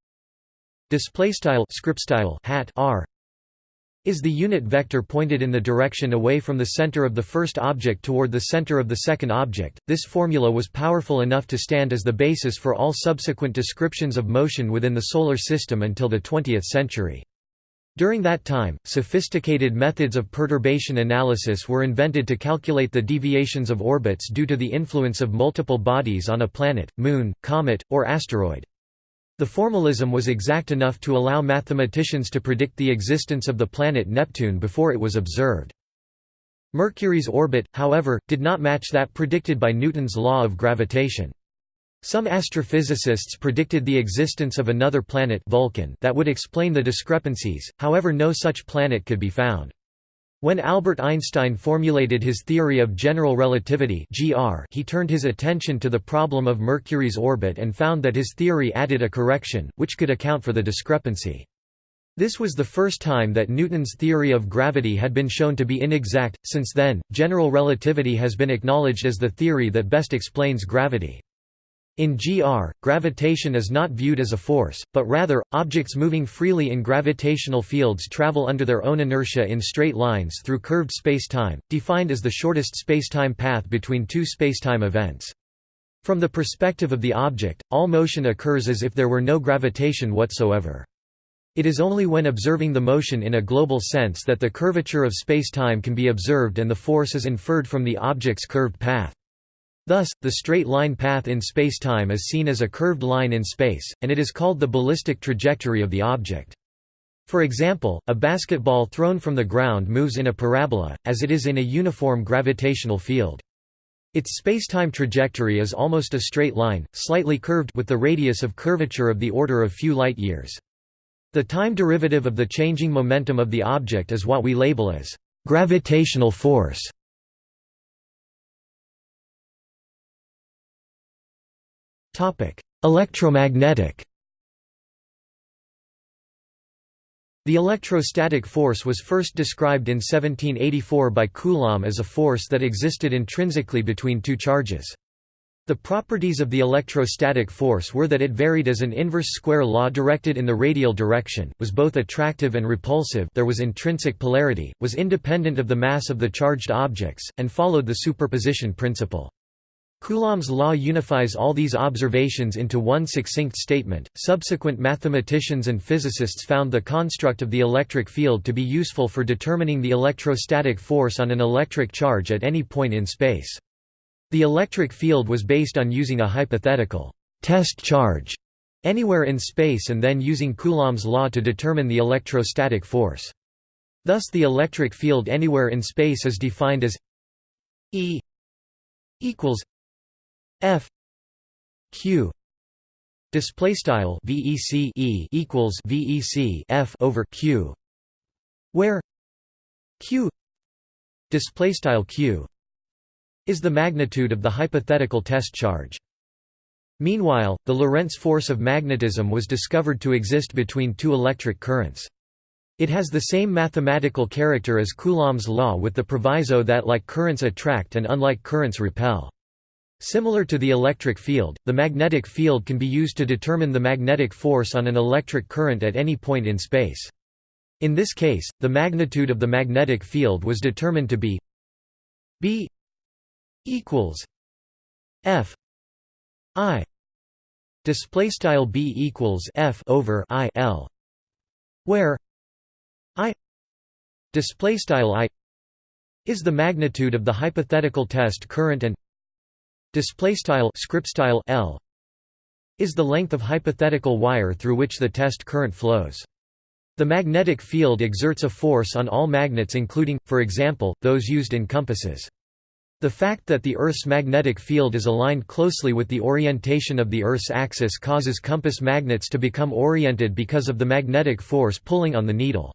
display style script style hat R is the unit vector pointed in the direction away from the center of the first object toward the center of the second object. This formula was powerful enough to stand as the basis for all subsequent descriptions of motion within the Solar System until the 20th century. During that time, sophisticated methods of perturbation analysis were invented to calculate the deviations of orbits due to the influence of multiple bodies on a planet, moon, comet, or asteroid. The formalism was exact enough to allow mathematicians to predict the existence of the planet Neptune before it was observed. Mercury's orbit, however, did not match that predicted by Newton's law of gravitation. Some astrophysicists predicted the existence of another planet Vulcan that would explain the discrepancies, however no such planet could be found. When Albert Einstein formulated his theory of general relativity (GR), he turned his attention to the problem of Mercury's orbit and found that his theory added a correction, which could account for the discrepancy. This was the first time that Newton's theory of gravity had been shown to be inexact. Since then, general relativity has been acknowledged as the theory that best explains gravity. In GR, gravitation is not viewed as a force, but rather, objects moving freely in gravitational fields travel under their own inertia in straight lines through curved spacetime, defined as the shortest spacetime path between two spacetime events. From the perspective of the object, all motion occurs as if there were no gravitation whatsoever. It is only when observing the motion in a global sense that the curvature of spacetime can be observed and the force is inferred from the object's curved path. Thus, the straight-line path in spacetime is seen as a curved line in space, and it is called the ballistic trajectory of the object. For example, a basketball thrown from the ground moves in a parabola, as it is in a uniform gravitational field. Its spacetime trajectory is almost a straight line, slightly curved with the radius of curvature of the order of few light-years. The time derivative of the changing momentum of the object is what we label as gravitational force. Electromagnetic The electrostatic force was first described in 1784 by Coulomb as a force that existed intrinsically between two charges. The properties of the electrostatic force were that it varied as an inverse square law directed in the radial direction, was both attractive and repulsive there was intrinsic polarity, was independent of the mass of the charged objects, and followed the superposition principle. Coulomb's law unifies all these observations into one succinct statement. Subsequent mathematicians and physicists found the construct of the electric field to be useful for determining the electrostatic force on an electric charge at any point in space. The electric field was based on using a hypothetical test charge anywhere in space and then using Coulomb's law to determine the electrostatic force. Thus the electric field anywhere in space is defined as E equals F Q display style VEC E equals VEC F over Q where Q display style Q is the magnitude of the hypothetical test charge Meanwhile, the Lorentz force of magnetism was discovered to exist between two electric currents. It has the same mathematical character as Coulomb's law with the proviso that like currents attract and unlike currents repel. Similar to the electric field, the magnetic field can be used to determine the magnetic force on an electric current at any point in space. In this case, the magnitude of the magnetic field was determined to be B equals F I display style B equals F over I L where I display style I is the magnitude of the hypothetical test current and display style script style L is the length of hypothetical wire through which the test current flows. The magnetic field exerts a force on all magnets including, for example, those used in compasses. The fact that the Earth's magnetic field is aligned closely with the orientation of the Earth's axis causes compass magnets to become oriented because of the magnetic force pulling on the needle.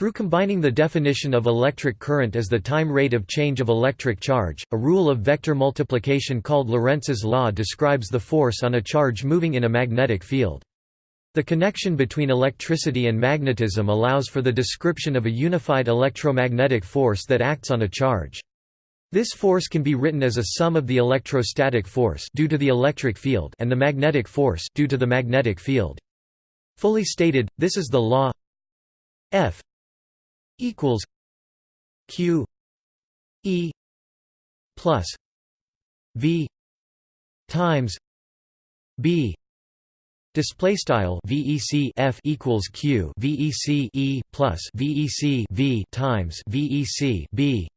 Through combining the definition of electric current as the time rate of change of electric charge, a rule of vector multiplication called Lorentz's law describes the force on a charge moving in a magnetic field. The connection between electricity and magnetism allows for the description of a unified electromagnetic force that acts on a charge. This force can be written as a sum of the electrostatic force due to the electric field and the magnetic force due to the magnetic field. Fully stated, this is the law F equals q e plus v times b. Display style VEC F equals Q VEC E plus VEC V times VEC B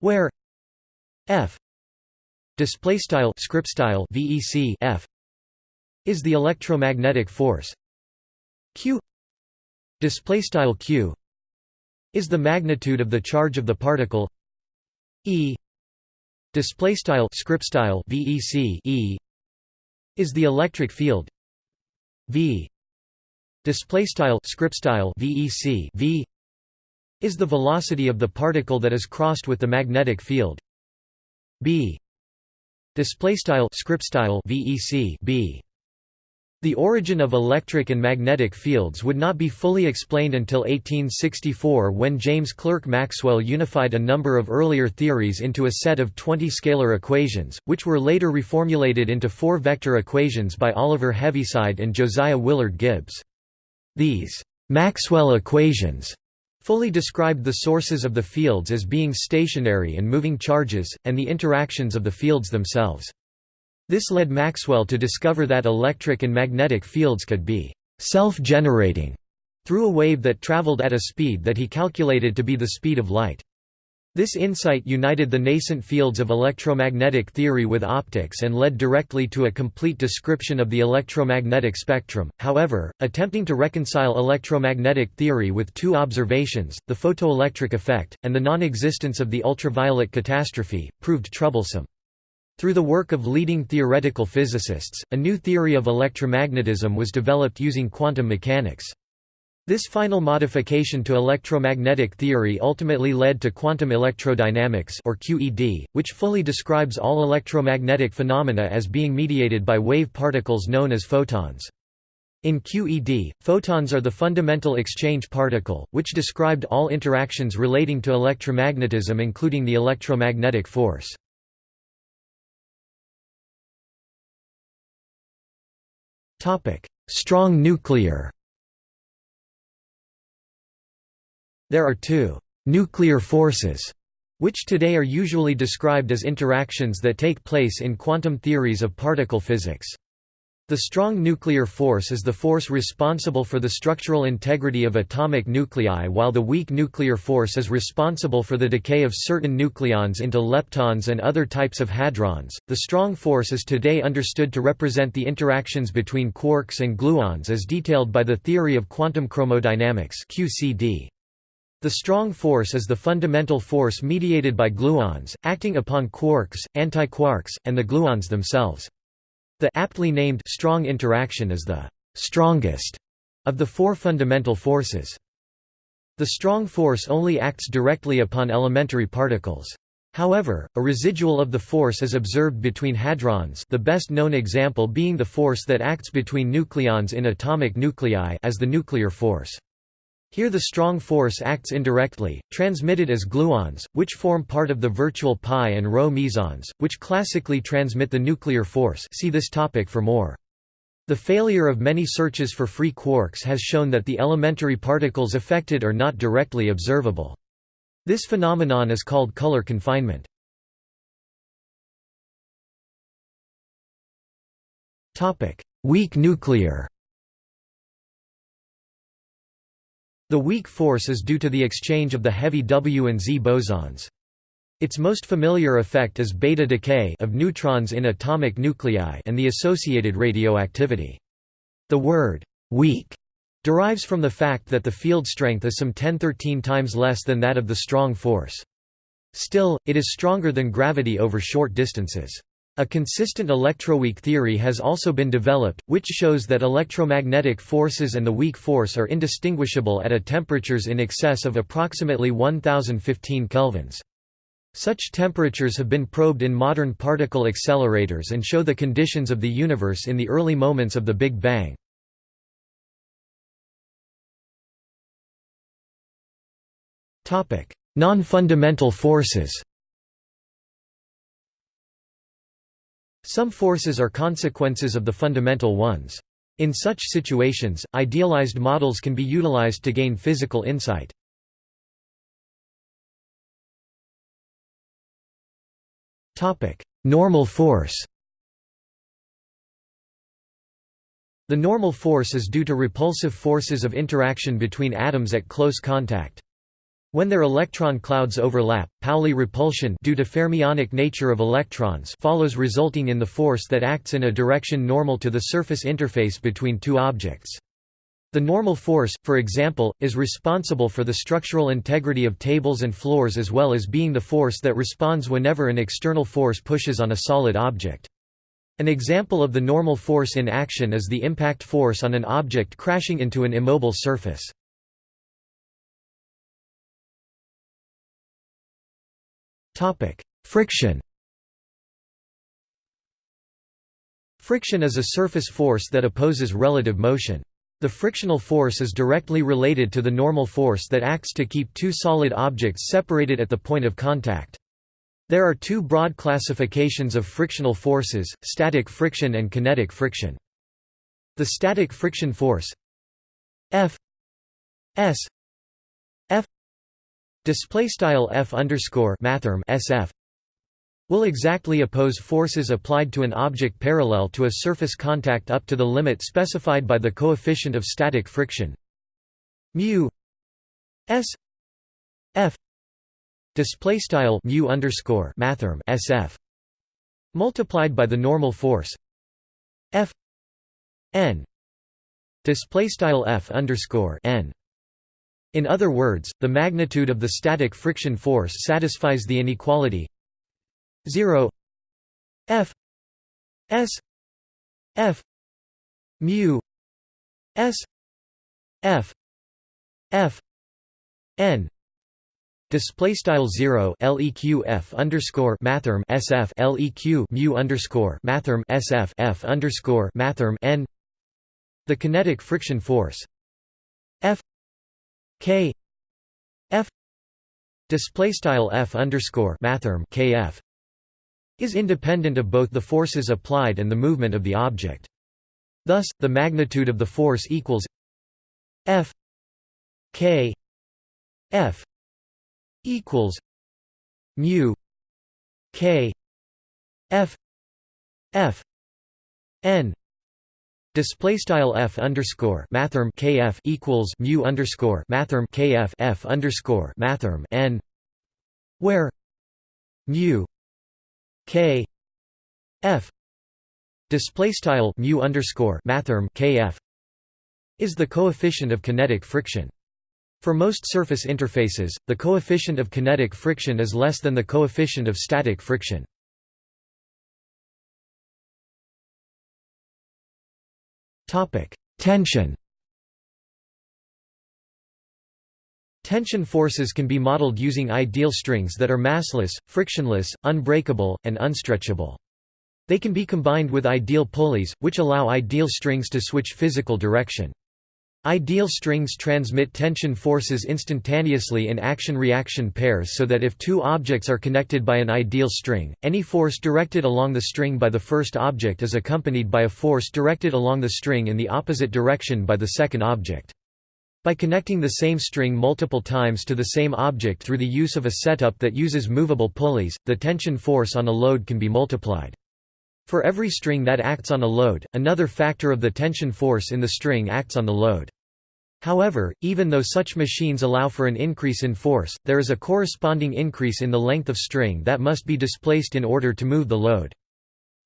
where F display style script style VEC F is the electromagnetic force Q display style Q is the magnitude of the charge of the particle E. Display style script style VEC E is the electric field V. Display style script style VEC V. is the velocity of the particle that is crossed with the magnetic field B. Display style script style VEC B the origin of electric and magnetic fields would not be fully explained until 1864 when James Clerk Maxwell unified a number of earlier theories into a set of 20 scalar equations, which were later reformulated into four-vector equations by Oliver Heaviside and Josiah Willard Gibbs. These Maxwell equations fully described the sources of the fields as being stationary and moving charges, and the interactions of the fields themselves. This led Maxwell to discover that electric and magnetic fields could be self-generating through a wave that traveled at a speed that he calculated to be the speed of light. This insight united the nascent fields of electromagnetic theory with optics and led directly to a complete description of the electromagnetic spectrum. However, attempting to reconcile electromagnetic theory with two observations, the photoelectric effect, and the non-existence of the ultraviolet catastrophe, proved troublesome. Through the work of leading theoretical physicists, a new theory of electromagnetism was developed using quantum mechanics. This final modification to electromagnetic theory ultimately led to quantum electrodynamics or QED, which fully describes all electromagnetic phenomena as being mediated by wave particles known as photons. In QED, photons are the fundamental exchange particle, which described all interactions relating to electromagnetism including the electromagnetic force. Strong nuclear There are two «nuclear forces» which today are usually described as interactions that take place in quantum theories of particle physics. The strong nuclear force is the force responsible for the structural integrity of atomic nuclei while the weak nuclear force is responsible for the decay of certain nucleons into leptons and other types of hadrons. The strong force is today understood to represent the interactions between quarks and gluons as detailed by the theory of quantum chromodynamics (QCD). The strong force is the fundamental force mediated by gluons, acting upon quarks, antiquarks, and the gluons themselves. The aptly named strong interaction is the strongest of the four fundamental forces. The strong force only acts directly upon elementary particles. However, a residual of the force is observed between hadrons the best known example being the force that acts between nucleons in atomic nuclei as the nuclear force. Here the strong force acts indirectly, transmitted as gluons, which form part of the virtual pi and rho mesons, which classically transmit the nuclear force see this topic for more. The failure of many searches for free quarks has shown that the elementary particles affected are not directly observable. This phenomenon is called color confinement. Weak nuclear The weak force is due to the exchange of the heavy W and Z bosons. Its most familiar effect is beta decay of neutrons in atomic nuclei and the associated radioactivity. The word weak derives from the fact that the field strength is some 10-13 times less than that of the strong force. Still, it is stronger than gravity over short distances. A consistent electroweak theory has also been developed, which shows that electromagnetic forces and the weak force are indistinguishable at temperatures in excess of approximately 1015 kelvins. Such temperatures have been probed in modern particle accelerators and show the conditions of the universe in the early moments of the Big Bang. Non-fundamental forces Some forces are consequences of the fundamental ones. In such situations, idealized models can be utilized to gain physical insight. Normal force The normal force is due to repulsive forces of interaction between atoms at close contact. When their electron clouds overlap, Pauli repulsion due to fermionic nature of electrons follows resulting in the force that acts in a direction normal to the surface interface between two objects. The normal force, for example, is responsible for the structural integrity of tables and floors as well as being the force that responds whenever an external force pushes on a solid object. An example of the normal force in action is the impact force on an object crashing into an immobile surface. Topic: Friction. Friction is a surface force that opposes relative motion. The frictional force is directly related to the normal force that acts to keep two solid objects separated at the point of contact. There are two broad classifications of frictional forces, static friction and kinetic friction. The static friction force F S Display style f underscore mathrm sf will exactly oppose forces applied to an object parallel to a surface contact up to the limit specified by the coefficient of static friction mu s f display style mu underscore mathrm sf multiplied by the normal force f n display style f underscore n. In other words, the magnitude of the static friction force satisfies the inequality. 0 f. S. F. Mu. S. F. F. N. Display style 0 leq f underscore mathrm sf leq mu underscore mathrm sf f underscore mathrm n. The kinetic friction force f k f display style f underscore mathrm kf is independent of both the forces applied and the movement of the object. Thus, the magnitude of the force equals f k f equals mu k f f n Display style f underscore mathrm kf equals mu underscore mathrm kf f underscore mathrm n, where mu k f display style mu underscore mathrm kf is the coefficient of kinetic friction. For most surface interfaces, the coefficient of kinetic friction is less than the coefficient of static friction. Tension. Tension forces can be modeled using ideal strings that are massless, frictionless, unbreakable, and unstretchable. They can be combined with ideal pulleys, which allow ideal strings to switch physical direction. Ideal strings transmit tension forces instantaneously in action-reaction pairs so that if two objects are connected by an ideal string, any force directed along the string by the first object is accompanied by a force directed along the string in the opposite direction by the second object. By connecting the same string multiple times to the same object through the use of a setup that uses movable pulleys, the tension force on a load can be multiplied. For every string that acts on a load, another factor of the tension force in the string acts on the load. However, even though such machines allow for an increase in force, there is a corresponding increase in the length of string that must be displaced in order to move the load.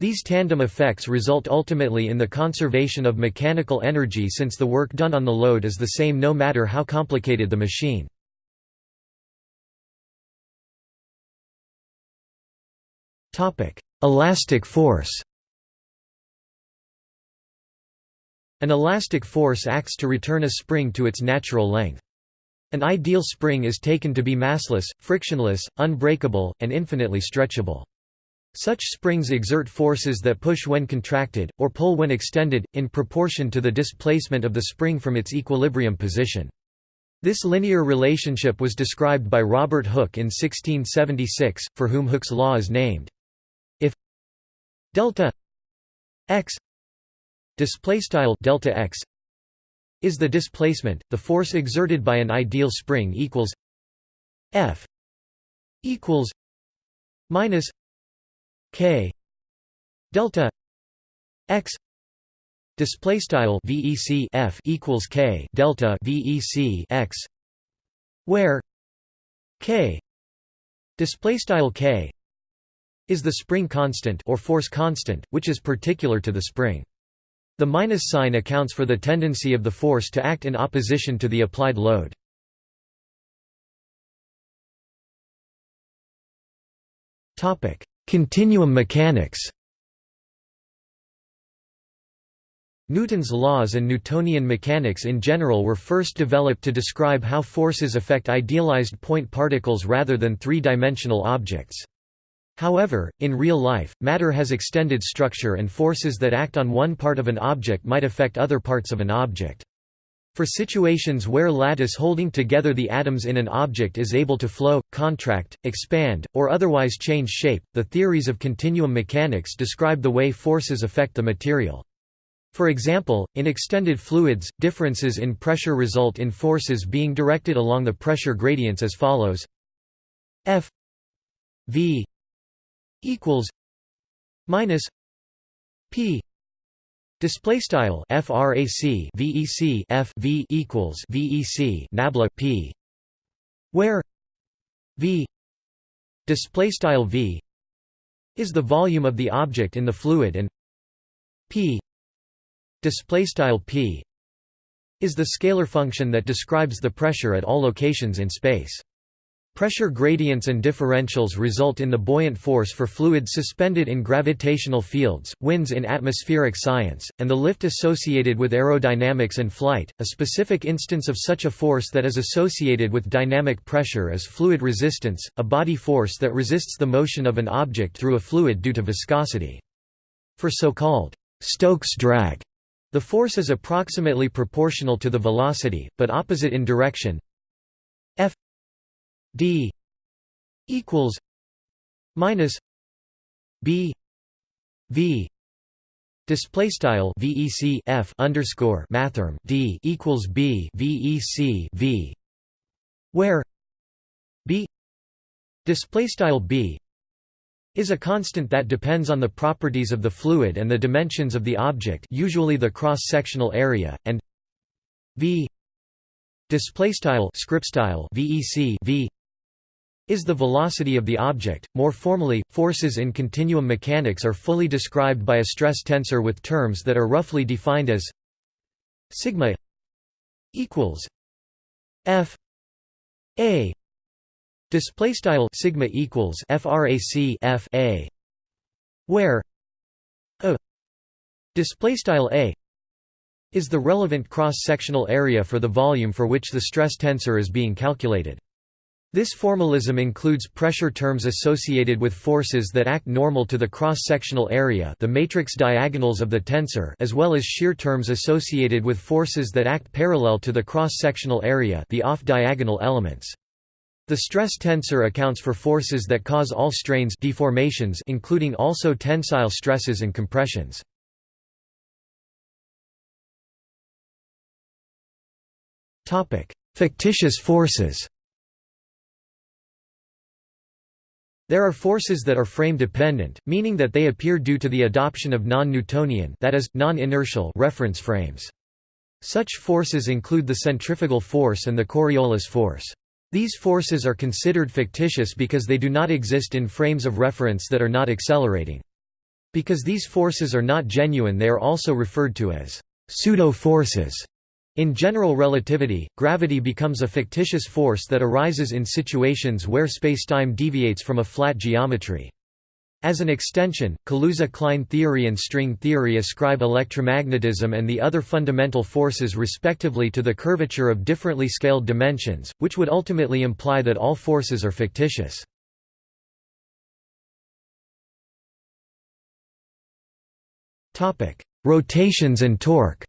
These tandem effects result ultimately in the conservation of mechanical energy since the work done on the load is the same no matter how complicated the machine. Elastic force An elastic force acts to return a spring to its natural length. An ideal spring is taken to be massless, frictionless, unbreakable, and infinitely stretchable. Such springs exert forces that push when contracted, or pull when extended, in proportion to the displacement of the spring from its equilibrium position. This linear relationship was described by Robert Hooke in 1676, for whom Hooke's law is named If delta x display style delta x is the displacement the force exerted by an ideal spring equals f equals minus k delta x display style vec f equals k delta vec x where k display style k is the spring constant or force constant, which is particular to the spring. The minus sign accounts for the tendency of the force to act in opposition to the applied load. Continuum mechanics Newton's laws and Newtonian mechanics in general were first developed to describe how forces affect idealized point particles rather than three-dimensional objects. However, in real life, matter has extended structure and forces that act on one part of an object might affect other parts of an object. For situations where lattice holding together the atoms in an object is able to flow, contract, expand, or otherwise change shape, the theories of continuum mechanics describe the way forces affect the material. For example, in extended fluids, differences in pressure result in forces being directed along the pressure gradients as follows F v equals minus p display style frac vec f v equals vec nabla p where v display style v is the volume of the object in the fluid and p display style p is the scalar function that describes the pressure at all locations in space. Pressure gradients and differentials result in the buoyant force for fluids suspended in gravitational fields, winds in atmospheric science, and the lift associated with aerodynamics and flight. A specific instance of such a force that is associated with dynamic pressure is fluid resistance, a body force that resists the motion of an object through a fluid due to viscosity. For so-called Stokes drag, the force is approximately proportional to the velocity, but opposite in direction d equals minus b v display style vec f underscore mathrm d equals b vec v where b display style b is a constant that depends on the properties of the fluid and the dimensions of the object usually the cross-sectional area, and v display style script style vec v is the velocity of the object. More formally, forces in continuum mechanics are fully described by a stress tensor with terms that are roughly defined as sigma equals f a display style sigma equals frac f a where a display style a is the relevant cross-sectional area for the volume for which the stress tensor is being calculated. This formalism includes pressure terms associated with forces that act normal to the cross-sectional area the matrix diagonals of the tensor as well as shear terms associated with forces that act parallel to the cross-sectional area the off-diagonal elements. The stress tensor accounts for forces that cause all strains deformations including also tensile stresses and compressions. Fictitious forces There are forces that are frame-dependent, meaning that they appear due to the adoption of non-Newtonian that is, non-inertial reference frames. Such forces include the centrifugal force and the Coriolis force. These forces are considered fictitious because they do not exist in frames of reference that are not accelerating. Because these forces are not genuine they are also referred to as pseudo-forces. In general relativity, gravity becomes a fictitious force that arises in situations where spacetime deviates from a flat geometry. As an extension, Kaluza-Klein theory and string theory ascribe electromagnetism and the other fundamental forces respectively to the curvature of differently scaled dimensions, which would ultimately imply that all forces are fictitious. Rotations and torque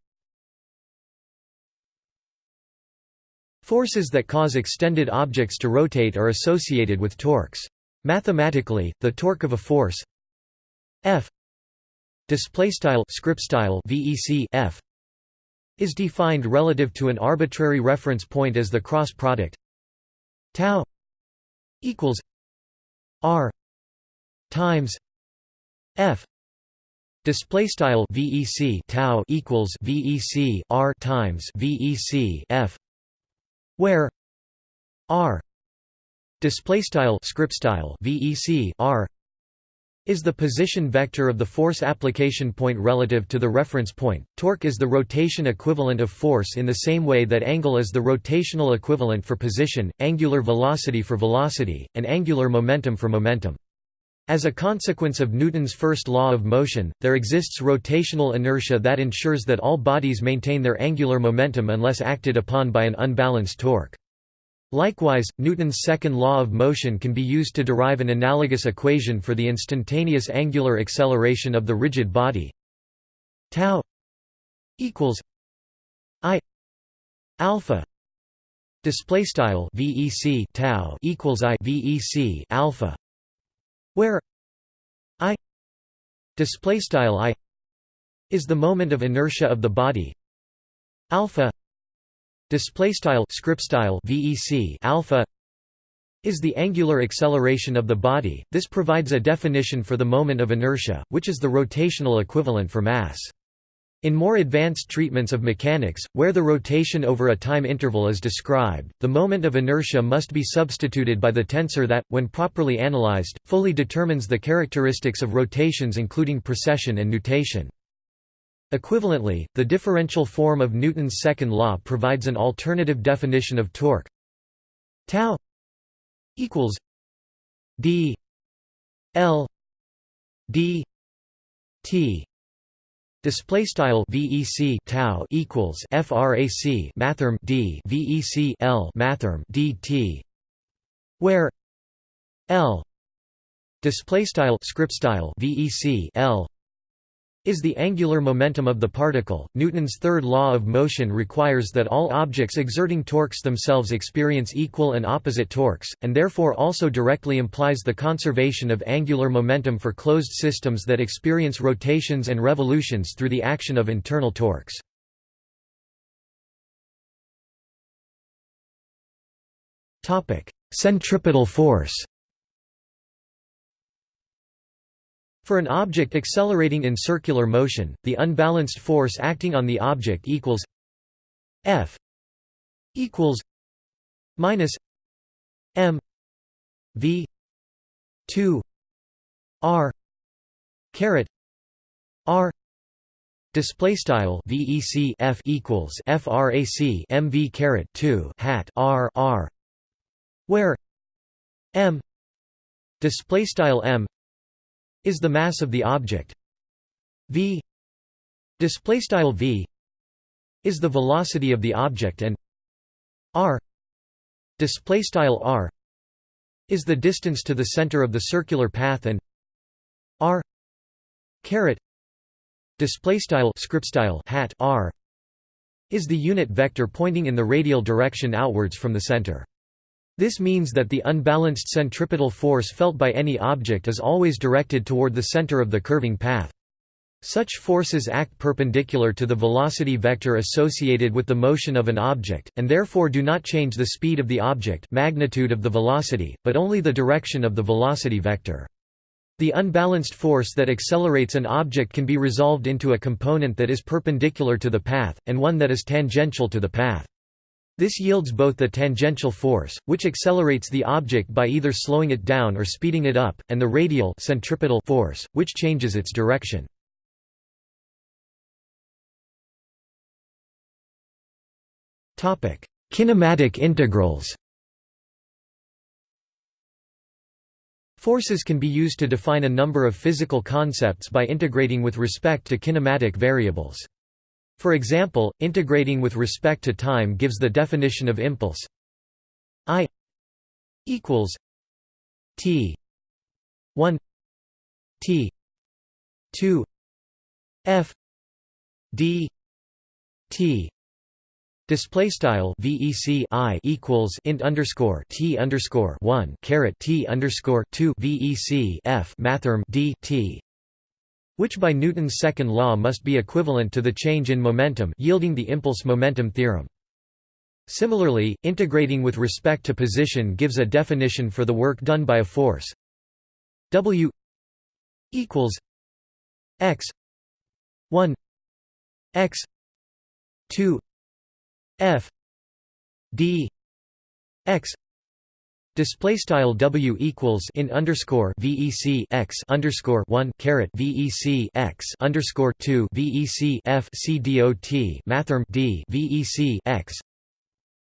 Forces that cause extended objects to rotate are associated with torques. Mathematically, the torque of a force F VEC F is defined relative to an arbitrary reference point as the cross product tau equals r times f display style vec tau equals vec r times vec f where r display style script style vec r is the position vector of the force application point relative to the reference point. Torque is the rotation equivalent of force in the same way that angle is the rotational equivalent for position, angular velocity for velocity, and angular momentum for momentum. As a consequence of Newton's first law of motion, there exists rotational inertia that ensures that all bodies maintain their angular momentum unless acted upon by an unbalanced torque. Likewise, Newton's second law of motion can be used to derive an analogous equation for the instantaneous angular acceleration of the rigid body tau equals i alpha display style vec tau equals i vec alpha where i display style i is the moment of inertia of the body. Alpha display style script style vec alpha is the angular acceleration of the body. This provides a definition for the moment of inertia which is the rotational equivalent for mass In more advanced treatments of mechanics, where the rotation over a time interval is described, the moment of inertia must be substituted by the tensor that, when properly analyzed, fully determines the characteristics of rotations including precession and nutation. Equivalently, the differential form of Newton's second law provides an alternative definition of torque tau equals d l d t Display style VEC tau equals frac mathrm d VEC L mathrm dt, where L display style script style VEC L is the angular momentum of the particle. Newton's third law of motion requires that all objects exerting torques themselves experience equal and opposite torques, and therefore also directly implies the conservation of angular momentum for closed systems that experience rotations and revolutions through the action of internal torques. Centripetal force For an object accelerating in circular motion, the unbalanced force acting on the object equals F equals minus M V two R caret R Display style VEC F equals FRAC MV caret two hat R R where M display style M is the mass of the object. V display v is the velocity of the object and r display r is the distance to the center of the circular path and r caret display script style hat r is the unit vector pointing in the radial direction outwards from the center this means that the unbalanced centripetal force felt by any object is always directed toward the center of the curving path. Such forces act perpendicular to the velocity vector associated with the motion of an object, and therefore do not change the speed of the object magnitude of the velocity, but only the direction of the velocity vector. The unbalanced force that accelerates an object can be resolved into a component that is perpendicular to the path, and one that is tangential to the path. This yields both the tangential force, which accelerates the object by either slowing it down or speeding it up, and the radial centripetal force, which changes its direction. Kinematic integrals Forces can be used to define a number of physical concepts by integrating with respect to kinematic variables. For example, integrating with respect to time gives the definition of impulse. I equals t 1 t 2 f d t. Display style VEC I equals int underscore T underscore one caret T underscore two VEC F mathrm D T which by Newton's second law must be equivalent to the change in momentum yielding the impulse-momentum theorem. Similarly, integrating with respect to position gives a definition for the work done by a force W equals x 1 x 2 f d x Display style W equals in underscore VEC x underscore one caret VEC x underscore two VEC F C dot mathrm D VEC x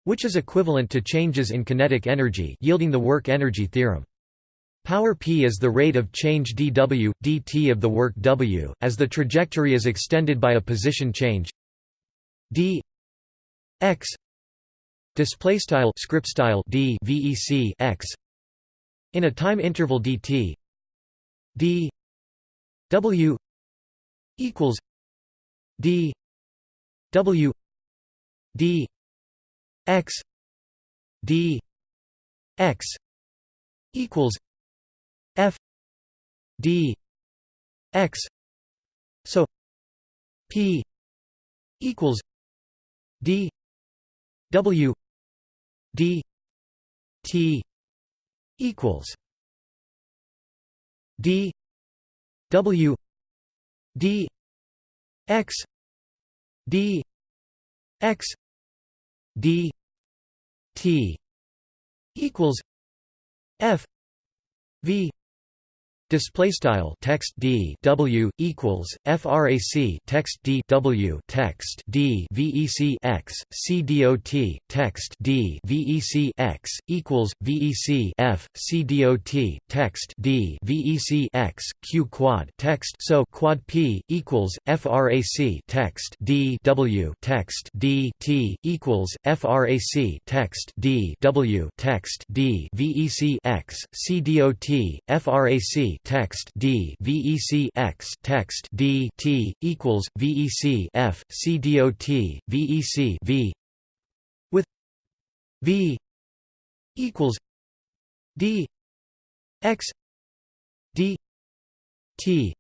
which is equivalent to changes in kinetic energy yielding the work energy theorem. Power p is the rate of change dw, dt of the work w, as the trajectory is extended by a position change d x display style script style d vec x in a time interval dt d w equals d w d x d x equals f d x so p equals d w d t equals d w d x d x d t equals f v Display style text d w equals frac text d w text d vec x c dot text d vec x equals vec f c dot text d vec x q quad text so quad p equals frac text d w text d t equals frac text d w text d vec x c dot frac text d vec x text d t equals vec f c vec v with v equals d x d t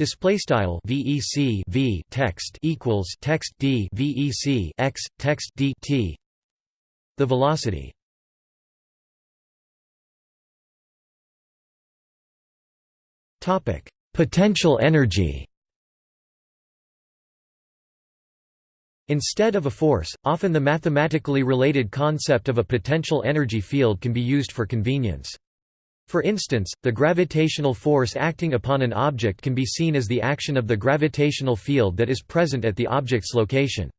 Display style VEC V text equals text D VEC x text D T. The velocity Potential energy. Instead of a force, often the mathematically related concept of a potential energy field can be used for convenience. For instance, the gravitational force acting upon an object can be seen as the action of the gravitational field that is present at the object's location.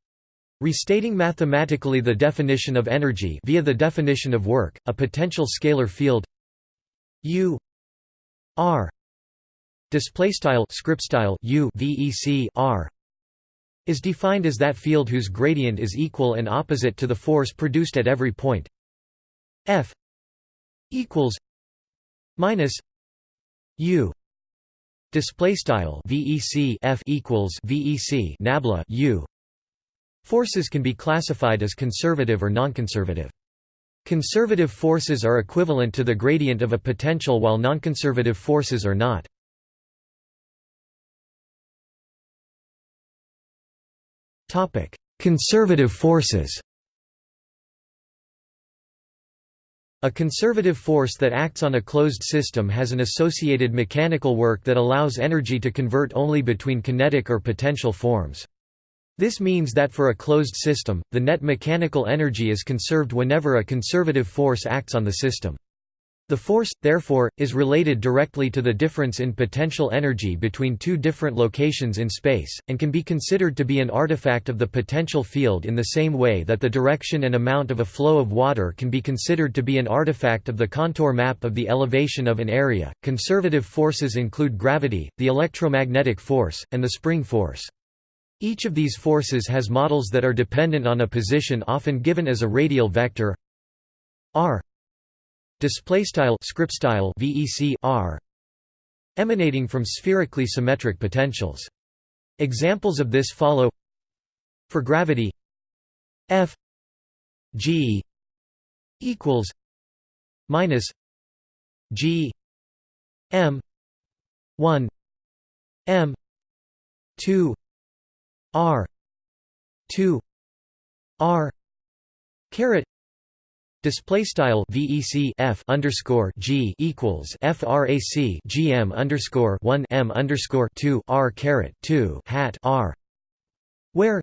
Restating mathematically the definition of energy via the definition of work, a potential scalar field U r display style script style u vec r is defined as that field whose gradient is equal and opposite to the force produced at every point. F equals minus u. Display style vec f equals vec nabla u. Forces can be classified as conservative or nonconservative. Conservative forces are equivalent to the gradient of a potential while nonconservative forces are not Conservative forces A conservative force that acts on a closed system has an associated mechanical work that allows energy to convert only between kinetic or potential forms. This means that for a closed system, the net mechanical energy is conserved whenever a conservative force acts on the system. The force, therefore, is related directly to the difference in potential energy between two different locations in space, and can be considered to be an artifact of the potential field in the same way that the direction and amount of a flow of water can be considered to be an artifact of the contour map of the elevation of an area. Conservative forces include gravity, the electromagnetic force, and the spring force. Each of these forces has models that are dependent on a position often given as a radial vector r display style script style vec r emanating from spherically symmetric potentials. Examples of this follow. For gravity f g equals minus g m 1 m 2 r 2 r caret Display style VEC F underscore G equals FRAC GM underscore one M underscore two R caret two hat R where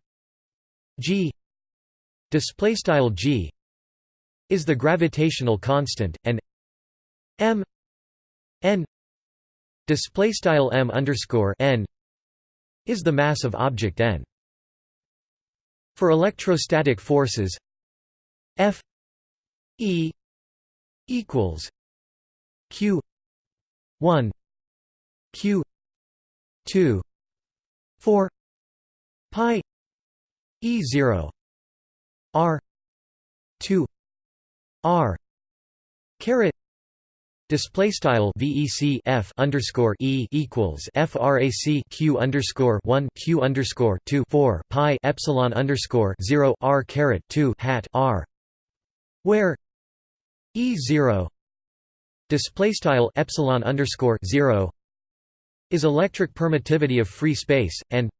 G display style G is the gravitational constant and M N display style M underscore N is the mass of object N. For electrostatic forces F E equals Q one Q two four Pi E zero R two R caret Display style VEC F underscore E equals FRAC Q underscore one Q underscore two four Pi Epsilon underscore zero R caret two hat R where E zero display style epsilon underscore zero is electric permittivity of free space and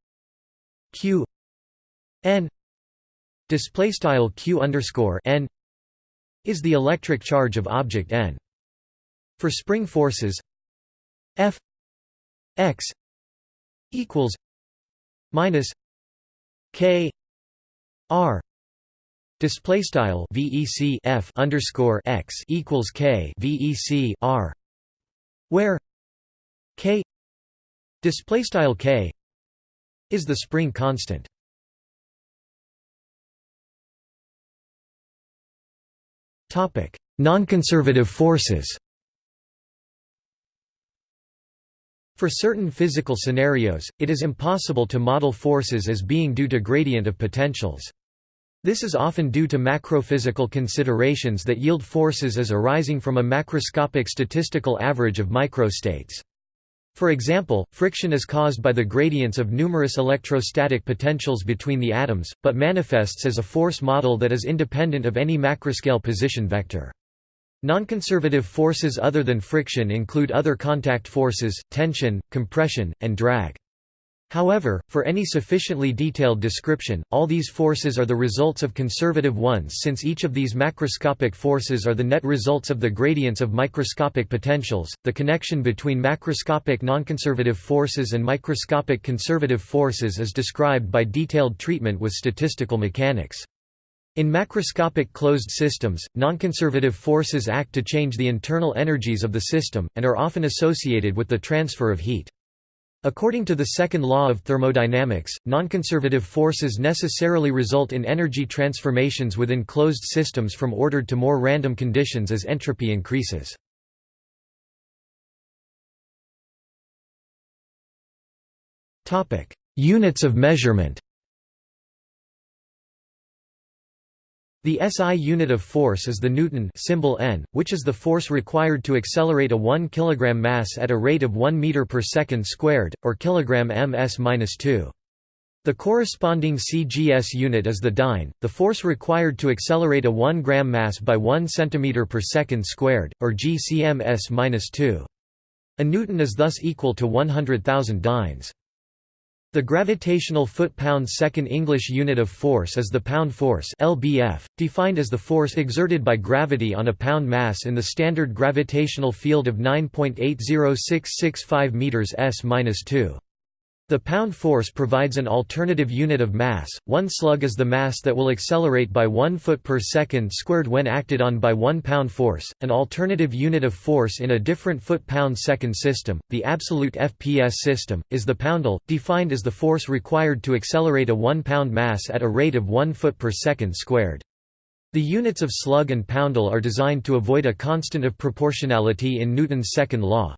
q n display style q underscore n is the electric charge of object n. For spring forces, F x equals minus K R display style VEC F underscore X equals K VEC R where K display style K is the spring constant topic nonconservative forces For certain physical scenarios, it is impossible to model forces as being due to gradient of potentials. This is often due to macrophysical considerations that yield forces as arising from a macroscopic statistical average of microstates. For example, friction is caused by the gradients of numerous electrostatic potentials between the atoms, but manifests as a force model that is independent of any macroscale position vector. Nonconservative forces other than friction include other contact forces, tension, compression, and drag. However, for any sufficiently detailed description, all these forces are the results of conservative ones since each of these macroscopic forces are the net results of the gradients of microscopic potentials. The connection between macroscopic nonconservative forces and microscopic conservative forces is described by detailed treatment with statistical mechanics. In macroscopic closed systems, nonconservative forces act to change the internal energies of the system, and are often associated with the transfer of heat. According to the second law of thermodynamics, nonconservative forces necessarily result in energy transformations within closed systems from ordered to more random conditions as entropy increases. Units of measurement The SI unit of force is the Newton symbol N, which is the force required to accelerate a 1 kg mass at a rate of 1 meter per second squared, or kg ms-2. The corresponding CGS unit is the dyne, the force required to accelerate a 1 gram mass by 1 cm per second squared, or GCMS-2. A newton is thus equal to 100,000 dynes. The gravitational foot-pound second English unit of force is the pound force (lbf), defined as the force exerted by gravity on a pound mass in the standard gravitational field of 9.80665 meters s-2. The pound force provides an alternative unit of mass. One slug is the mass that will accelerate by 1 foot per second squared when acted on by 1 pound force. An alternative unit of force in a different foot-pound second system, the absolute FPS system, is the poundal, defined as the force required to accelerate a 1 pound mass at a rate of 1 foot per second squared. The units of slug and poundal are designed to avoid a constant of proportionality in Newton's second law.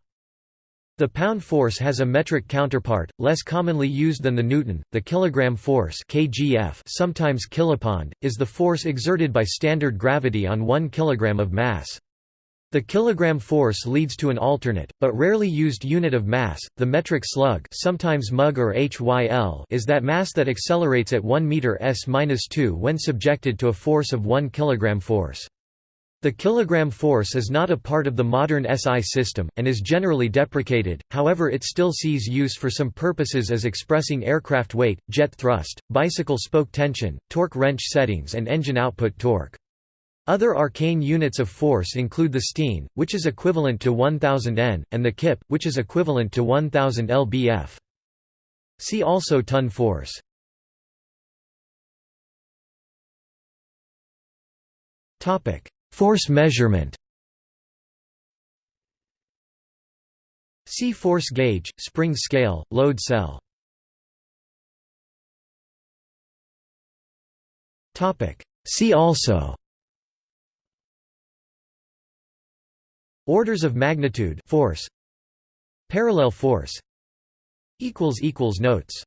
The pound force has a metric counterpart, less commonly used than the newton. The kilogram force (kgf), sometimes kilopond, is the force exerted by standard gravity on 1 kilogram of mass. The kilogram force leads to an alternate, but rarely used unit of mass, the metric slug sometimes mug or HYL is that mass that accelerates at 1 meter s-2 when subjected to a force of 1 kilogram force. The kilogram force is not a part of the modern SI system, and is generally deprecated, however it still sees use for some purposes as expressing aircraft weight, jet thrust, bicycle spoke tension, torque wrench settings and engine output torque. Other arcane units of force include the sthène, which is equivalent to 1000 N, and the kip, which is equivalent to 1000 lbf. See also ton force. Topic Force measurement. See force gauge, spring scale, load cell. Topic. See also. Orders of magnitude force. Parallel force. Equals equals Notes